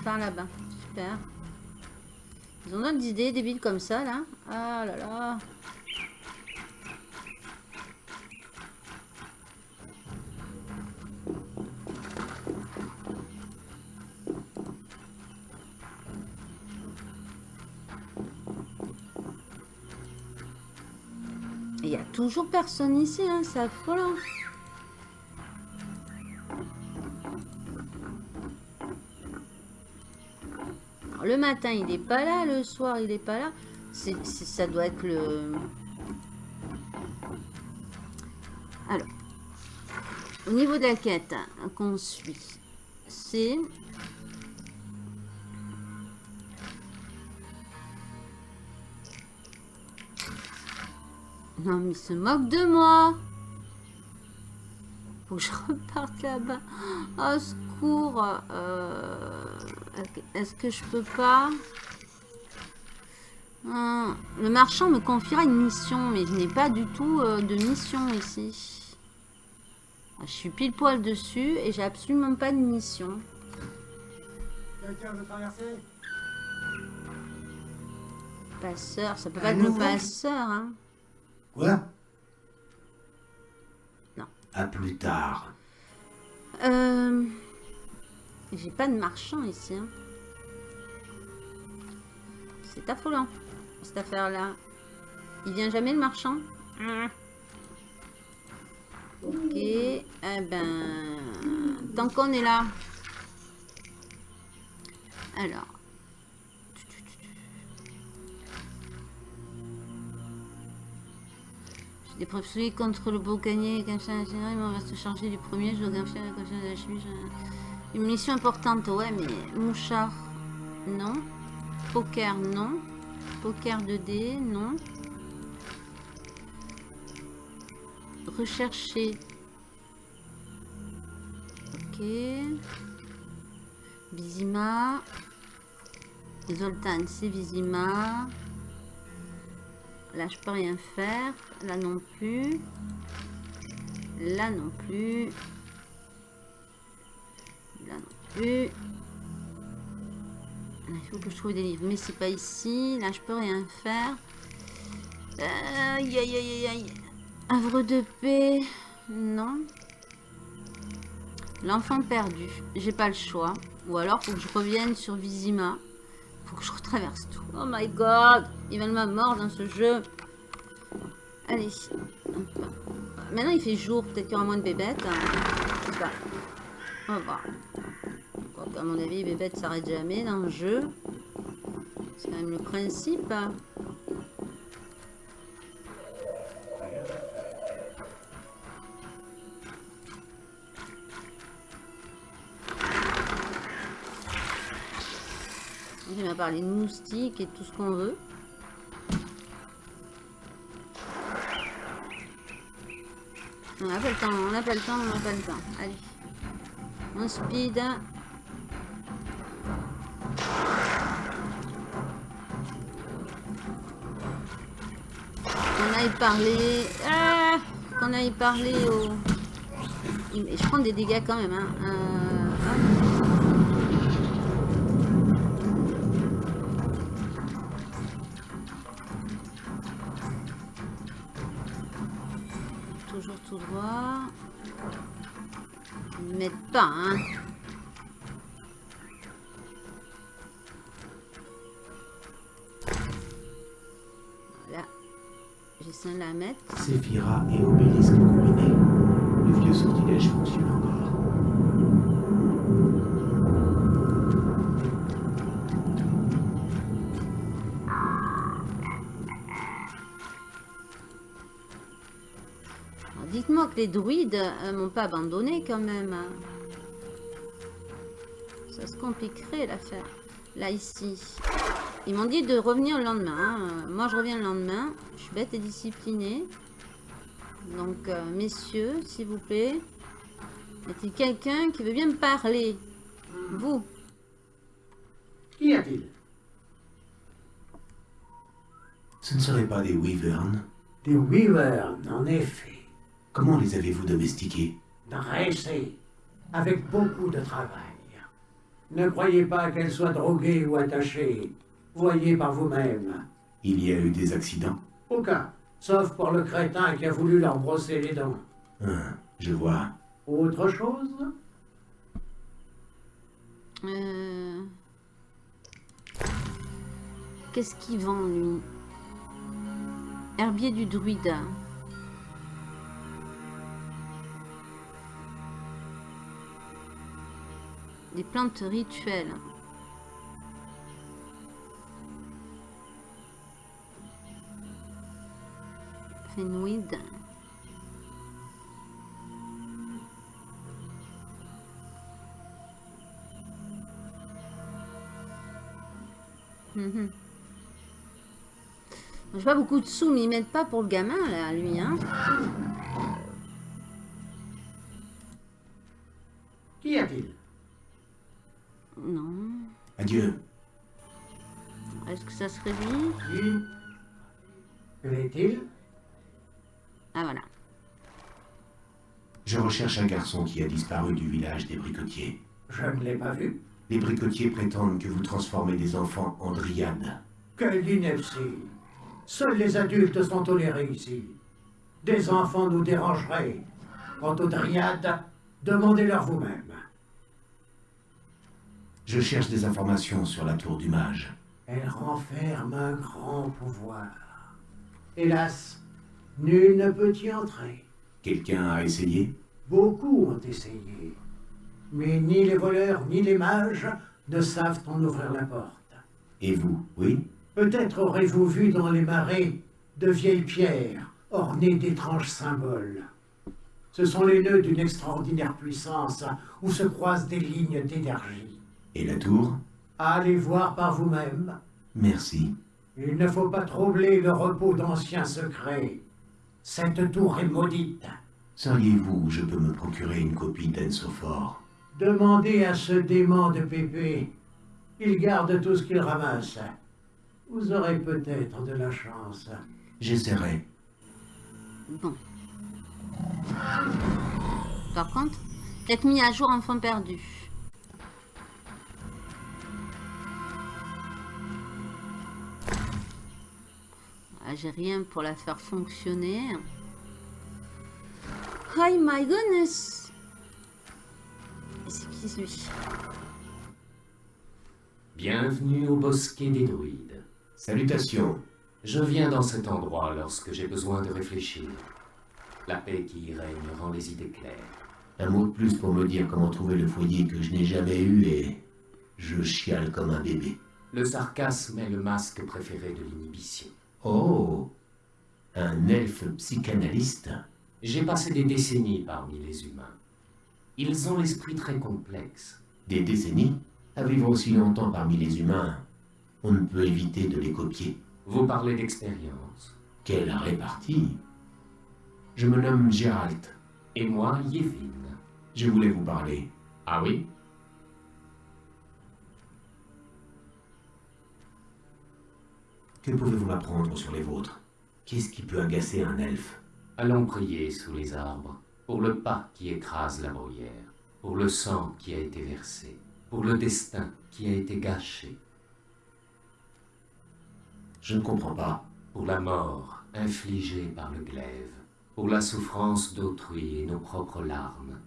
par là-bas. Super. Ils ont d'autres idées, des villes comme ça, là. Ah là là. Toujours personne ici, hein, c'est affolant. Le matin, il est pas là, le soir, il est pas là. C'est- ça doit être le... Alors, au niveau de la quête hein, qu'on suit, c'est... Non, mais il se moque de moi. Faut que je reparte là-bas. Au secours. Euh, Est-ce que je peux pas? Hum, Le marchand me confiera une mission, mais je n'ai pas du tout euh, de mission ici. Ah, Je suis pile poil dessus et j'ai absolument pas de mission. Quelqu'un veut traverser? Passeur, ça peut pas être le passeur, hein. Quoi À plus tard. Euh... J'ai pas de marchand ici. hein. C'est affolant, cette affaire-là. Il vient jamais le marchand? Ok. Eh ben... Tant qu'on est là. Alors. Preuves solides contre le boucanier et ça, en général, on va se charger du premier. Je dois gaffer la conscience de la chimie. je- Une mission importante, ouais, mais mouchard, non. Poker, non. Poker 2D, non. Rechercher. Ok. Vizima. Zoltan, c'est Vizima. Là, je peux rien faire. Là non plus. Là non plus. Là non plus. Il faut que je trouve des livres. Mais c'est pas ici. Là, je peux rien faire. Aïe, aïe, aïe, aïe. Havre de paix. Non. L'enfant perdu. J'ai pas le choix. Ou alors, faut que je revienne sur Vizima. Faut que je retraverse tout. Oh my god. Il va ma mort dans ce jeu. Allez. Maintenant, il fait jour. Peut-être qu'il y aura moins de bébêtes. Hein. Je sais pas. On va voir. À mon avis, les bébêtes s'arrêtent jamais dans le jeu. C'est quand même le principe. Il m'a parlé de moustiques et tout ce qu'on veut. On n'a pas le temps, on n'a pas le temps, on n'a pas le temps. Allez. On speed. Qu'on aille parler. Ah Qu'on aille parler au. Je prends des dégâts quand même. Hein. Euh, m'aide pas, hein. Voilà. J'essaie de la mettre. Séphira et Obélisque combinés. Dites-moi que les druides euh, m'ont pas abandonné quand même. Ça se compliquerait l'affaire. Là, ici. Ils m'ont dit de revenir le lendemain. hein. Euh, Moi, je reviens le lendemain. Je suis bête et disciplinée. Donc, euh, messieurs, s'il vous plaît. Y a-t-il quelqu'un qui veut bien me parler? Vous Qu'y a-t-il? Ce ne seraient pas des wyverns Des wyverns, en effet. Comment les avez-vous domestiqués? Dressés, avec beaucoup de travail. Ne croyez pas qu'elles soient droguées ou attachées. Voyez par vous-même. Il y a eu des accidents? Aucun. Sauf pour le crétin qui a voulu leur brosser les dents. Hein, Je vois. Autre chose? Euh, Qu'est-ce qu'il vend, lui? Herbier du druide. Des plantes rituelles. Fenweed. Mhm. J'ai pas beaucoup de sous, mais ils mettent pas pour le gamin, là, lui, hein. Serait lui Qui Que est-il Ah, voilà. Je recherche un garçon qui a disparu du village des bricotiers. Je ne l'ai pas vu. Les bricotiers prétendent que vous transformez des enfants en dryades. Quelle ineptie Seuls les adultes sont tolérés ici. Des enfants nous dérangeraient. Quant aux dryades, demandez-leur vous-même. Je cherche des informations sur la tour du mage. Elle renferme un grand pouvoir. Hélas, nul ne peut y entrer. Quelqu'un a essayé? Beaucoup ont essayé. Mais ni les voleurs ni les mages ne savent en ouvrir la porte. Et vous, oui? Peut-être aurez-vous vu dans les marais de vieilles pierres ornées d'étranges symboles. Ce sont les nœuds d'une extraordinaire puissance où se croisent des lignes d'énergie. Et la tour? Allez voir par vous-même. Merci. Il ne faut pas troubler le repos d'anciens secrets. Cette tour est maudite. Sauriez-vous où je peux me procurer une copie d'Ensophore? Demandez à ce démon de Pépé. Il garde tout ce qu'il ramasse. Vous aurez peut-être de la chance. J'essaierai. Bon. Par contre, peut-être mis à jour enfant perdu. Ah, J'ai rien pour la faire fonctionner. Oh my goodness C'est qui lui? Bienvenue au bosquet des druides. Salutations. Je viens dans cet endroit lorsque j'ai besoin de réfléchir. La paix qui y règne rend les idées claires. Un mot de plus pour me dire comment trouver le foyer que je n'ai jamais eu et je chiale comme un bébé. Le sarcasme est le masque préféré de l'inhibition. Oh Un elfe psychanalyste J'ai passé des décennies parmi les humains. Ils ont l'esprit très complexe. Des décennies À vivre aussi longtemps parmi les humains, on ne peut éviter de les copier. Vous parlez d'expérience. Quelle répartie Je me nomme Gérald. Et moi, Yevin. Je voulais vous parler. Ah oui Que pouvez-vous m'apprendre sur les vôtres Qu'est-ce qui peut agacer un elfe? Allons prier sous les arbres, pour le pas qui écrase la bruyère, pour le sang qui a été versé, pour le destin qui a été gâché, Je ne comprends pas. pour la mort infligée par le glaive, pour la souffrance d'autrui et nos propres larmes.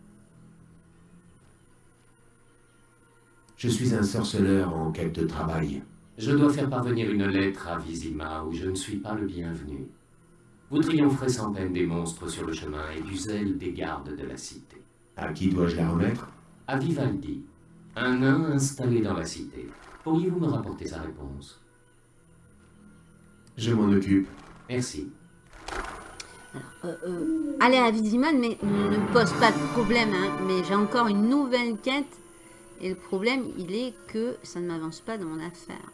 Je suis un sorceleur en quête de travail. Je dois faire parvenir une lettre à Vizima où je ne suis pas le bienvenu. Vous triompherez sans peine des monstres sur le chemin et du zèle des gardes de la cité. À qui dois-je la remettre? À Vivaldi, un nain installé dans la cité. Pourriez-vous me rapporter sa réponse? Je m'en occupe. Merci. Euh, euh, aller à Viziman mais ne me pose pas de problème, hein, mais j'ai encore une nouvelle quête. Et le problème, il est que ça ne m'avance pas dans mon affaire.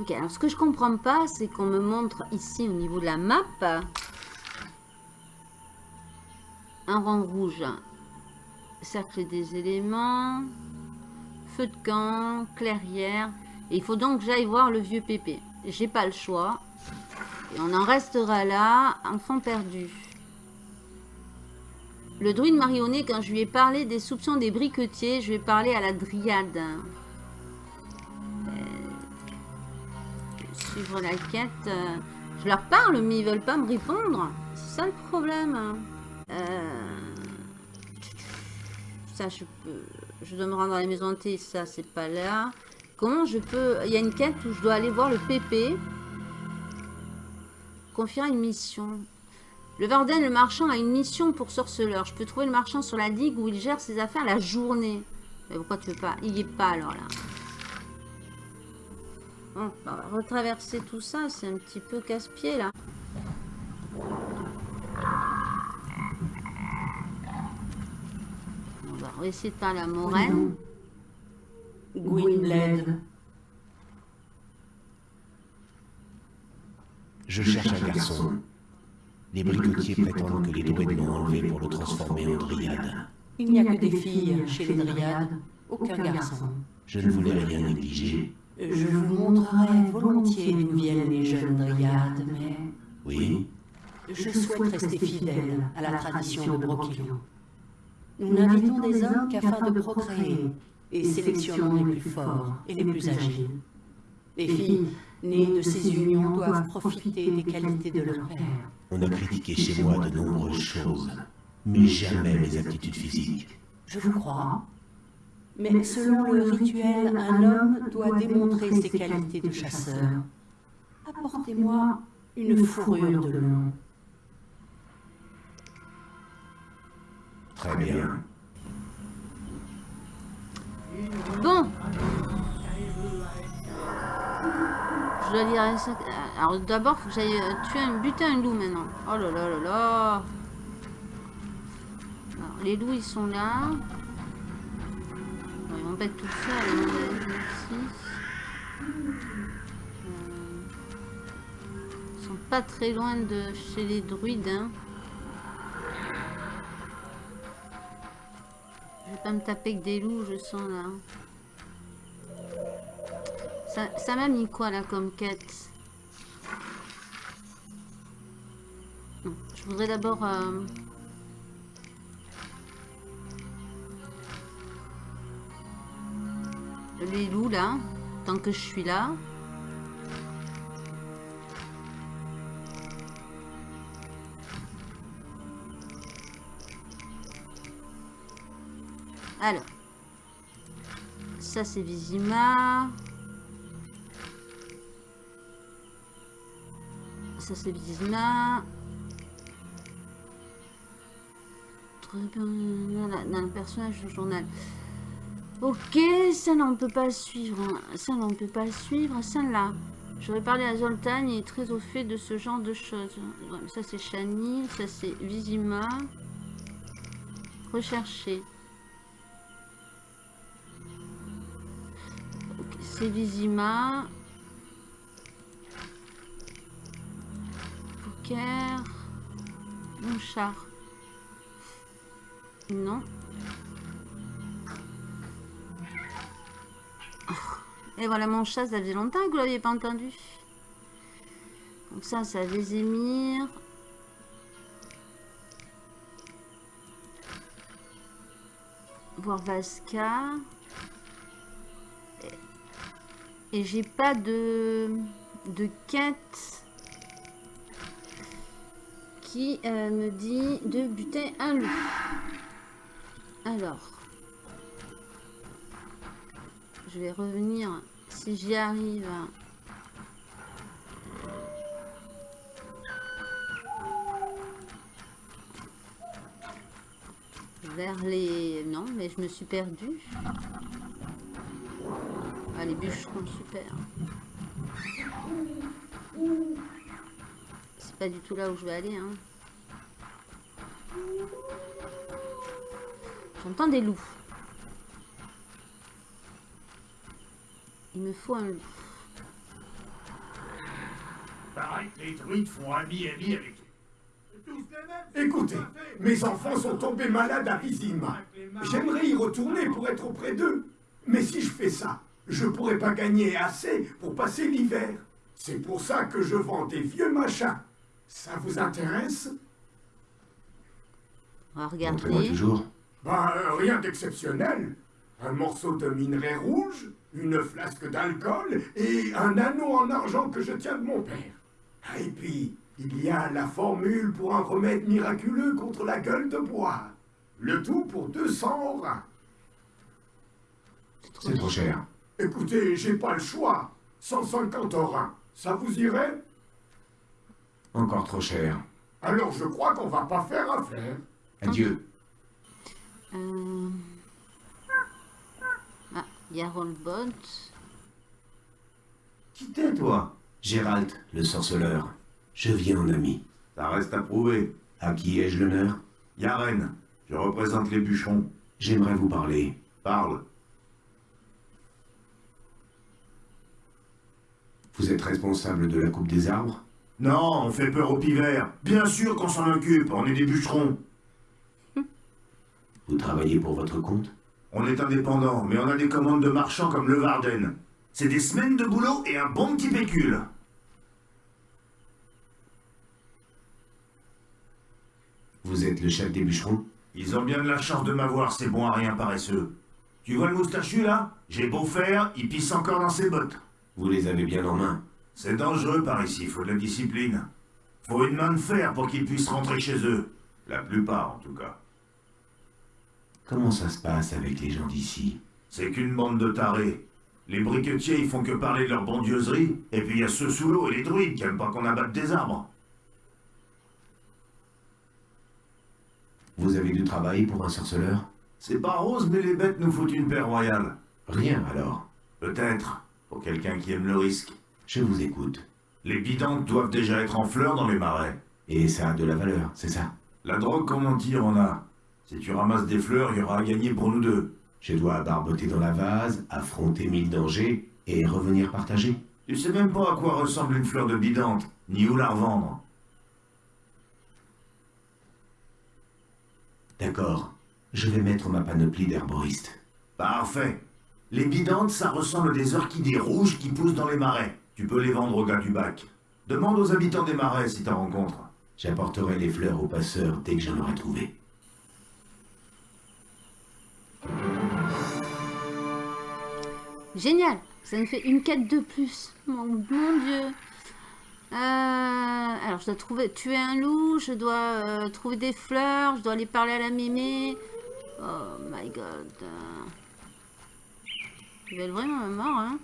Ok, alors ce que je comprends pas, c'est qu'on me montre ici au niveau de la map un rang rouge. Cercle des éléments, feu de camp, clairière. Et il faut donc que j'aille voir le vieux pépé. J'ai pas le choix. Et on en restera là, enfant perdu. Le druide marionné, quand je lui ai parlé des soupçons des briquetiers, je lui ai parlé à la dryade. Euh, suivre la quête. euh, je leur parle, mais ils veulent pas me répondre. C'est ça le problème. Euh, ça, je peux... Je dois me rendre dans les maisons hantées, ça, c'est pas là. Comment je peux... Il y a une quête où je dois aller voir le PP. Confier une mission. Le Varden, le marchand, a une mission pour sorceleur. Je peux trouver le marchand sur la digue où il gère ses affaires la journée. Mais pourquoi tu veux pas? Il y est pas alors là. Bon, bah, on va retraverser tout ça. C'est un petit peu casse-pied là. On va essayer de parler à Moraine. Gwynblade. Je cherche un garçon. Les bricotiers prétendent que les druides l'ont enlevé pour le transformer en dryade. Il n'y a que des filles chez les dryades, aucun garçon. Je ne voulais rien négliger. Je vous montrerai volontiers d'où viennent les jeunes dryades, mais Oui je souhaite rester fidèle à la tradition de Brokilon. Nous n'invitons des hommes qu'afin de procréer et sélectionnons les plus forts et les plus agiles. Les filles nées de ces unions doivent profiter des qualités de leur père. On a critiqué chez moi de nombreuses choses, mais jamais mes aptitudes physiques. Je vous crois. Mais selon le rituel, un homme doit démontrer ses qualités de chasseur. Apportez-moi une fourrure de lion. Très bien. Bon. Je dois lire ça. Alors d'abord, faut que j'aille euh, tuer un, buter un loup maintenant. Oh là là là là. Les loups, ils sont là. Ils vont pas être tout seuls. ici. Euh, Ils sont pas très loin de chez les druides. Hein. Je vais pas me taper que des loups, je sens là. Ça m'a mis quoi là comme quête Je voudrais d'abord... euh, Les loups là, tant que je suis là. Alors. Ça c'est Vizima. Ça c'est Vizima. Très bien. Voilà, dans le personnage du journal. Ok, ça là on peut pas suivre. hein. Ça là on peut pas suivre. Ça là. J'aurais parlé à Zoltan, il est très au fait de ce genre de choses. Ça c'est Shani, ça c'est Vizima. Rechercher. C'est Vizima. Mon char. Non. Et voilà mon chat, ça faisait longtemps que vous l'aviez pas entendu. Donc ça, ça les émir. Voir Vasca. Et j'ai pas de, de quête qui euh, me dit de buter un loup. Alors. Je vais revenir si j'y arrive. Vers les... Non, mais je me suis perdue. Ah, les bûcherons, super. Pas du tout là où je vais aller, hein. J'entends des loups. Il me faut un loup. Pareil les druides font ami-ami avec Écoutez, mes enfants sont tombés malades à Vizima. J'aimerais y retourner pour être auprès d'eux. Mais si je fais ça, je pourrais pas gagner assez pour passer l'hiver. C'est pour ça que je vends des vieux machins. Ça vous intéresse? On va Montrez-moi regarder. toujours. Ben, euh, rien d'exceptionnel. Un morceau de minerai rouge, une flasque d'alcool et un anneau en argent que je tiens de mon père. Ah, Et puis, il y a la formule pour un remède miraculeux contre la gueule de bois. Le tout pour 200 orins. C'est trop cher. Écoutez, j'ai pas le choix. 150 orins. Ça vous irait? Encore trop cher. Alors je crois qu'on va pas faire affaire. Adieu. Euh... Ah, il y a Rollbot. Qui t'es, toi? Gérald, le sorceleur. Je viens en ami. Ça reste à prouver. À qui ai-je l'honneur? Yaren, je représente les bûcherons. J'aimerais vous parler. Parle. Vous êtes responsable de la coupe des arbres? Non, on fait peur aux pivers. Bien sûr qu'on s'en occupe, on est des bûcherons. Vous travaillez pour votre compte? On est indépendants, mais on a des commandes de marchands comme le Varden. C'est des semaines de boulot et un bon petit pécule. Vous êtes le chef des bûcherons? Ils ont bien de la chance de m'avoir, ces bons à rien paresseux. Tu vois le moustachu là? J'ai beau faire, il pisse encore dans ses bottes. Vous les avez bien en main. C'est dangereux par ici, faut de la discipline. Faut une main de fer pour qu'ils puissent rentrer chez eux. La plupart en tout cas. Comment ça se passe avec les gens d'ici? C'est qu'une bande de tarés. Les briquetiers, ils font que parler de leur bondieuserie, et puis il y a ceux sous l'eau et les druides qui aiment pas qu'on abatte des arbres. Vous avez du travail pour un sorceleur? C'est pas rose, mais les bêtes nous foutent une paix royale. Rien alors. Peut-être, pour quelqu'un qui aime le risque. Je vous écoute. Les bidantes doivent déjà être en fleurs dans les marais. Et ça a de la valeur, c'est ça La drogue qu'on en tire, on a? Si tu ramasses des fleurs, il y aura à gagner pour nous deux. Je dois barboter dans la vase, affronter mille dangers et revenir partager. Tu sais même pas à quoi ressemble une fleur de bidante, ni où la revendre. D'accord. Je vais mettre ma panoplie d'herboriste. Parfait. Les bidantes, ça ressemble à des orchidées rouges qui poussent dans les marais. Tu peux les vendre au gars du bac. Demande aux habitants des marais si t'en rencontres. J'apporterai les fleurs aux passeurs dès que j'en aurai trouvé. Génial Ça me fait une quête de plus. Mon, dieu Euh, Alors, je dois trouver, tuer un loup, je dois euh, trouver des fleurs, je dois aller parler à la mémé. Oh my god. Je vais être vraiment mort, hein.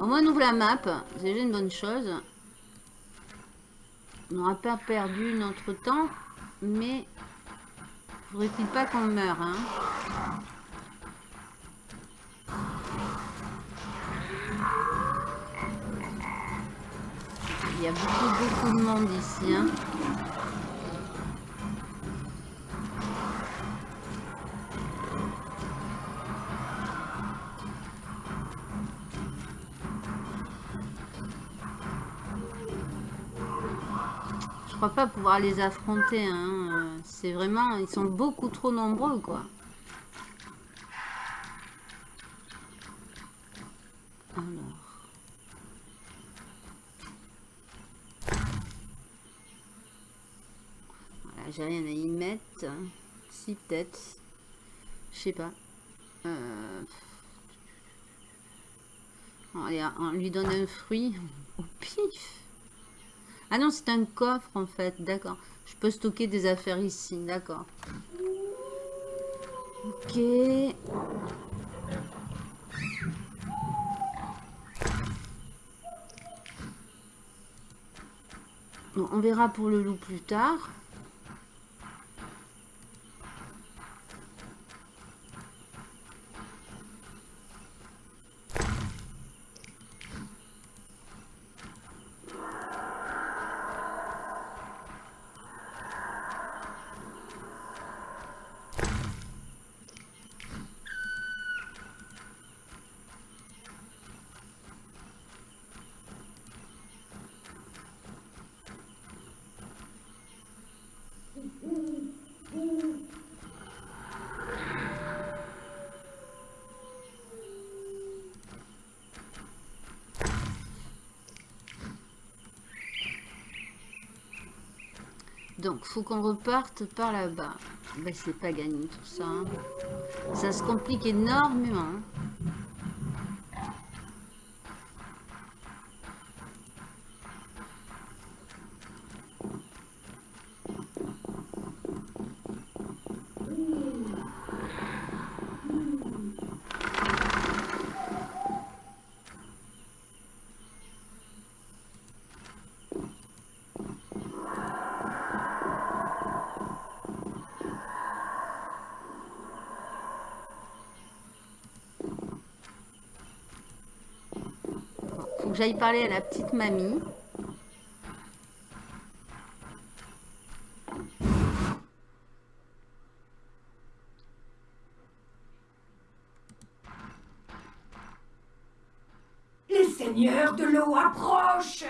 Au moins, on ouvre la map. C'est déjà une bonne chose. On n'aura pas perdu notre temps. Mais... Faudrait-il pas qu'on meure, hein? Il y a beaucoup, beaucoup de monde ici, hein. Crois pas pouvoir les affronter. Hein. C'est vraiment... Ils sont beaucoup trop nombreux, quoi. Alors... Voilà, j'ai rien à y mettre. Si, peut-être. Je sais pas. Euh... On lui donne un fruit. Au pif. Ah non, c'est un coffre en fait. D'accord. Je peux stocker des affaires ici. D'accord. Ok. Bon, on verra pour le loup plus tard. Donc, qu'on reparte par là-bas. Ben, c'est pas gagné tout ça. hein. Ça se complique énormément. hein. Faut que j'aille parler à la petite mamie. Les seigneurs de l'eau approchent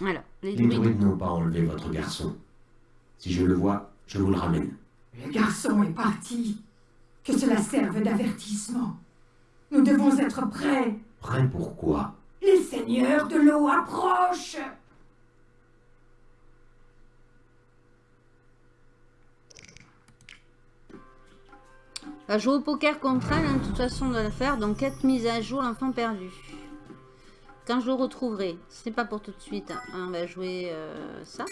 Alors, les Les druides. druides n'ont pas enlevé votre garçon. Si je le vois, je vous le ramène. Le garçon est parti. Que cela serve d'avertissement. Nous devons être prêts. Prêt pourquoi Les seigneurs de l'eau approchent Va jouer au poker contre elle, hein, de toute façon, on doit le faire. Donc, 4 mises à jour, l'enfant perdu. Quand je le retrouverai. Ce n'est pas pour tout de suite. hein. On va jouer euh, ça.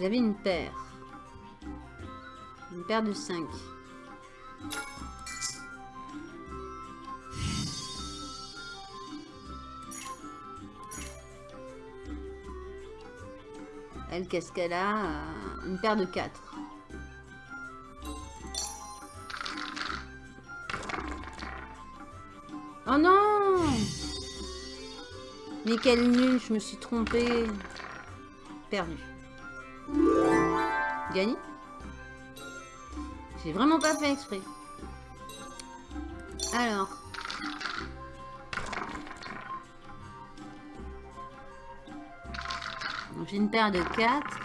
vous avez une paire. Une paire de 5. Elle, qu'est-ce qu'elle a euh, Une paire de 4. Oh non Mais quel nul, je me suis trompée. Perdu. Gagné? J'ai vraiment pas fait exprès. Alors. J'ai une paire de 4.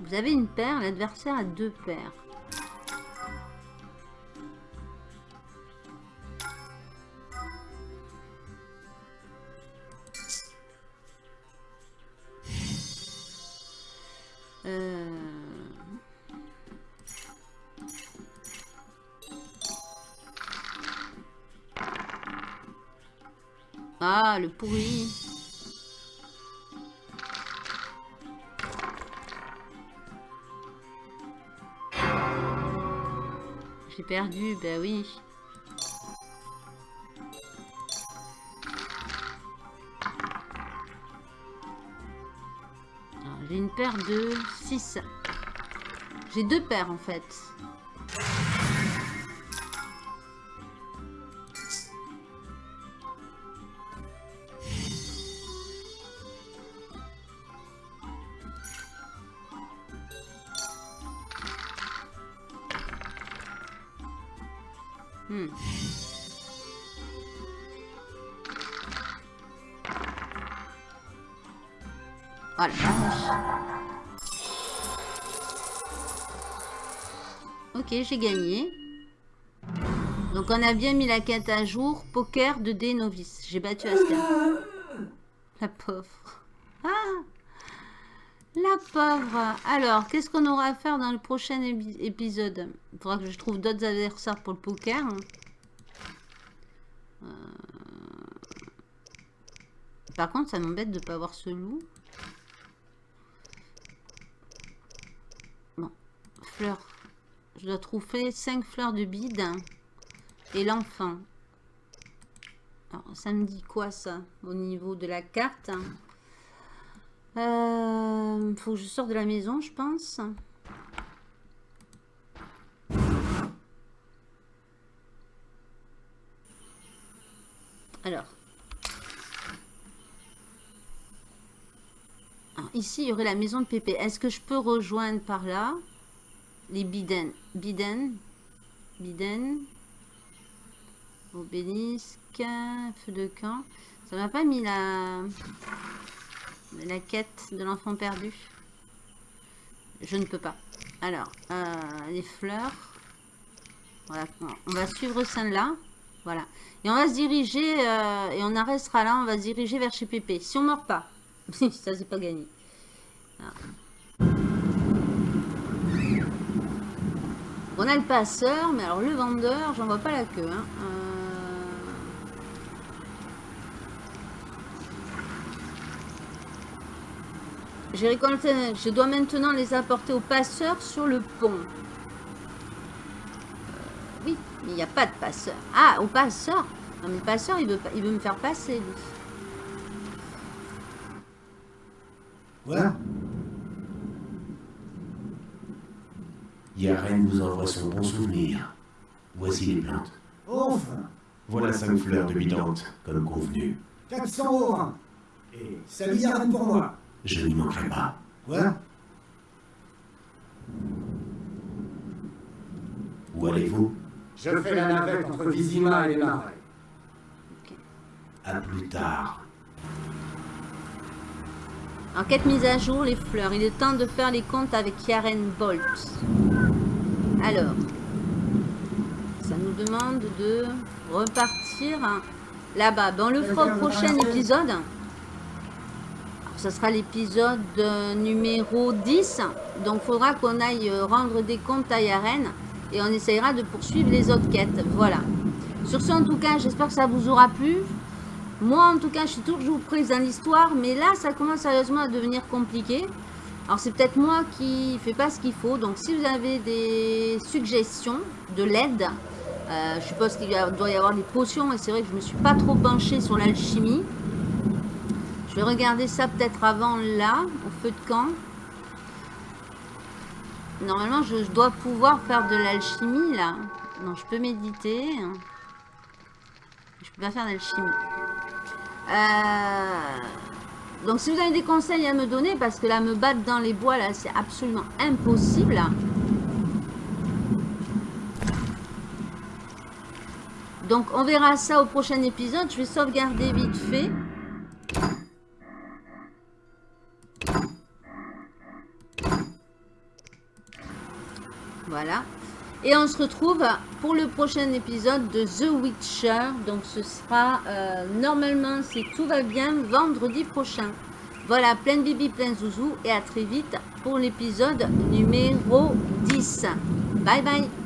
Vous avez une paire, l'adversaire a deux paires. Ah, le pourri. J'ai perdu, bah oui. J'ai une paire de 6. J'ai deux paires en fait. J'ai gagné. Donc on a bien mis la quête à jour. Poker de d novice. J'ai battu. La pauvre. Ah La pauvre. Alors, qu'est-ce qu'on aura à faire dans le prochain épi- épisode? Il faudra que je trouve d'autres adversaires pour le poker. Euh, Par contre, ça m'embête de ne pas avoir ce loup. Bon, fleurs. Je dois trouver 5 fleurs de bide. Et l'enfant. Alors, ça me dit quoi ça Au niveau de la carte? Euh, Faut que je sorte de la maison, je pense. Alors. Alors, ici, il y aurait la maison de Pépé. Est-ce que je peux rejoindre par là? Les Biden Biden Biden Obélisque Feu de camp. Ça m'a pas mis la la quête de l'enfant perdu. Je ne peux pas. Alors, euh, les fleurs. Voilà, on va suivre celle-là. Voilà. Et on va se diriger, euh, et on arrêtera là, on va se diriger vers chez Pépé. Si on meurt pas. ça, c'est pas gagné. Voilà. On a le passeur, mais alors le vendeur, j'en vois pas la queue. Hein. Euh, J'ai récolté, je dois maintenant les apporter au passeur sur le pont. Euh, oui, mais il n'y a pas de passeur. Ah, au passeur Non, mais le passeur, il veut, pas- il veut me faire passer, lui. Voilà. Yaren vous envoie son bon souvenir. Voici les plantes. Enfin, Voilà cinq fleurs de bidante, comme convenu. 400 au rein. Et ça lui garde pour moi. Je n'y manquerai pas. Voilà. Où allez-vous? Je fais la navette entre Vizima et les marais. À plus tard. Enquête mise à jour, les fleurs. Il est temps de faire les comptes avec Yaren Bolt. Alors, ça nous demande de repartir là-bas. On le fera au prochain épisode. Ça sera l'épisode euh, numéro 10. Donc, il faudra qu'on aille euh, rendre des comptes à Yaren. Et on essayera de poursuivre les autres quêtes. Voilà. Sur ce, en tout cas, j'espère que ça vous aura plu. Moi, en tout cas, je suis toujours prise dans l'histoire, mais là, ça commence sérieusement à devenir compliqué. Alors, c'est peut-être moi qui fais pas ce qu'il faut. Donc, si vous avez des suggestions de l'aide, euh, je suppose qu'il doit y avoir des potions, et c'est vrai que je me suis pas trop penchée sur l'alchimie. Je vais regarder ça peut-être avant là, au feu de camp. Normalement, je, je dois pouvoir faire de l'alchimie là. Non, je peux méditer. Je peux pas faire d'alchimie. Euh, Donc si vous avez des conseils à me donner, parce que là, me battre dans les bois, là, c'est absolument impossible. Donc on verra ça au prochain épisode. Je vais sauvegarder vite fait. Voilà. Et on se retrouve pour le prochain épisode de The Witcher. Donc ce sera, euh, normalement, si tout va bien, vendredi prochain. Voilà, plein de bibi, plein de zouzou. Et à très vite pour l'épisode numéro 10. Bye bye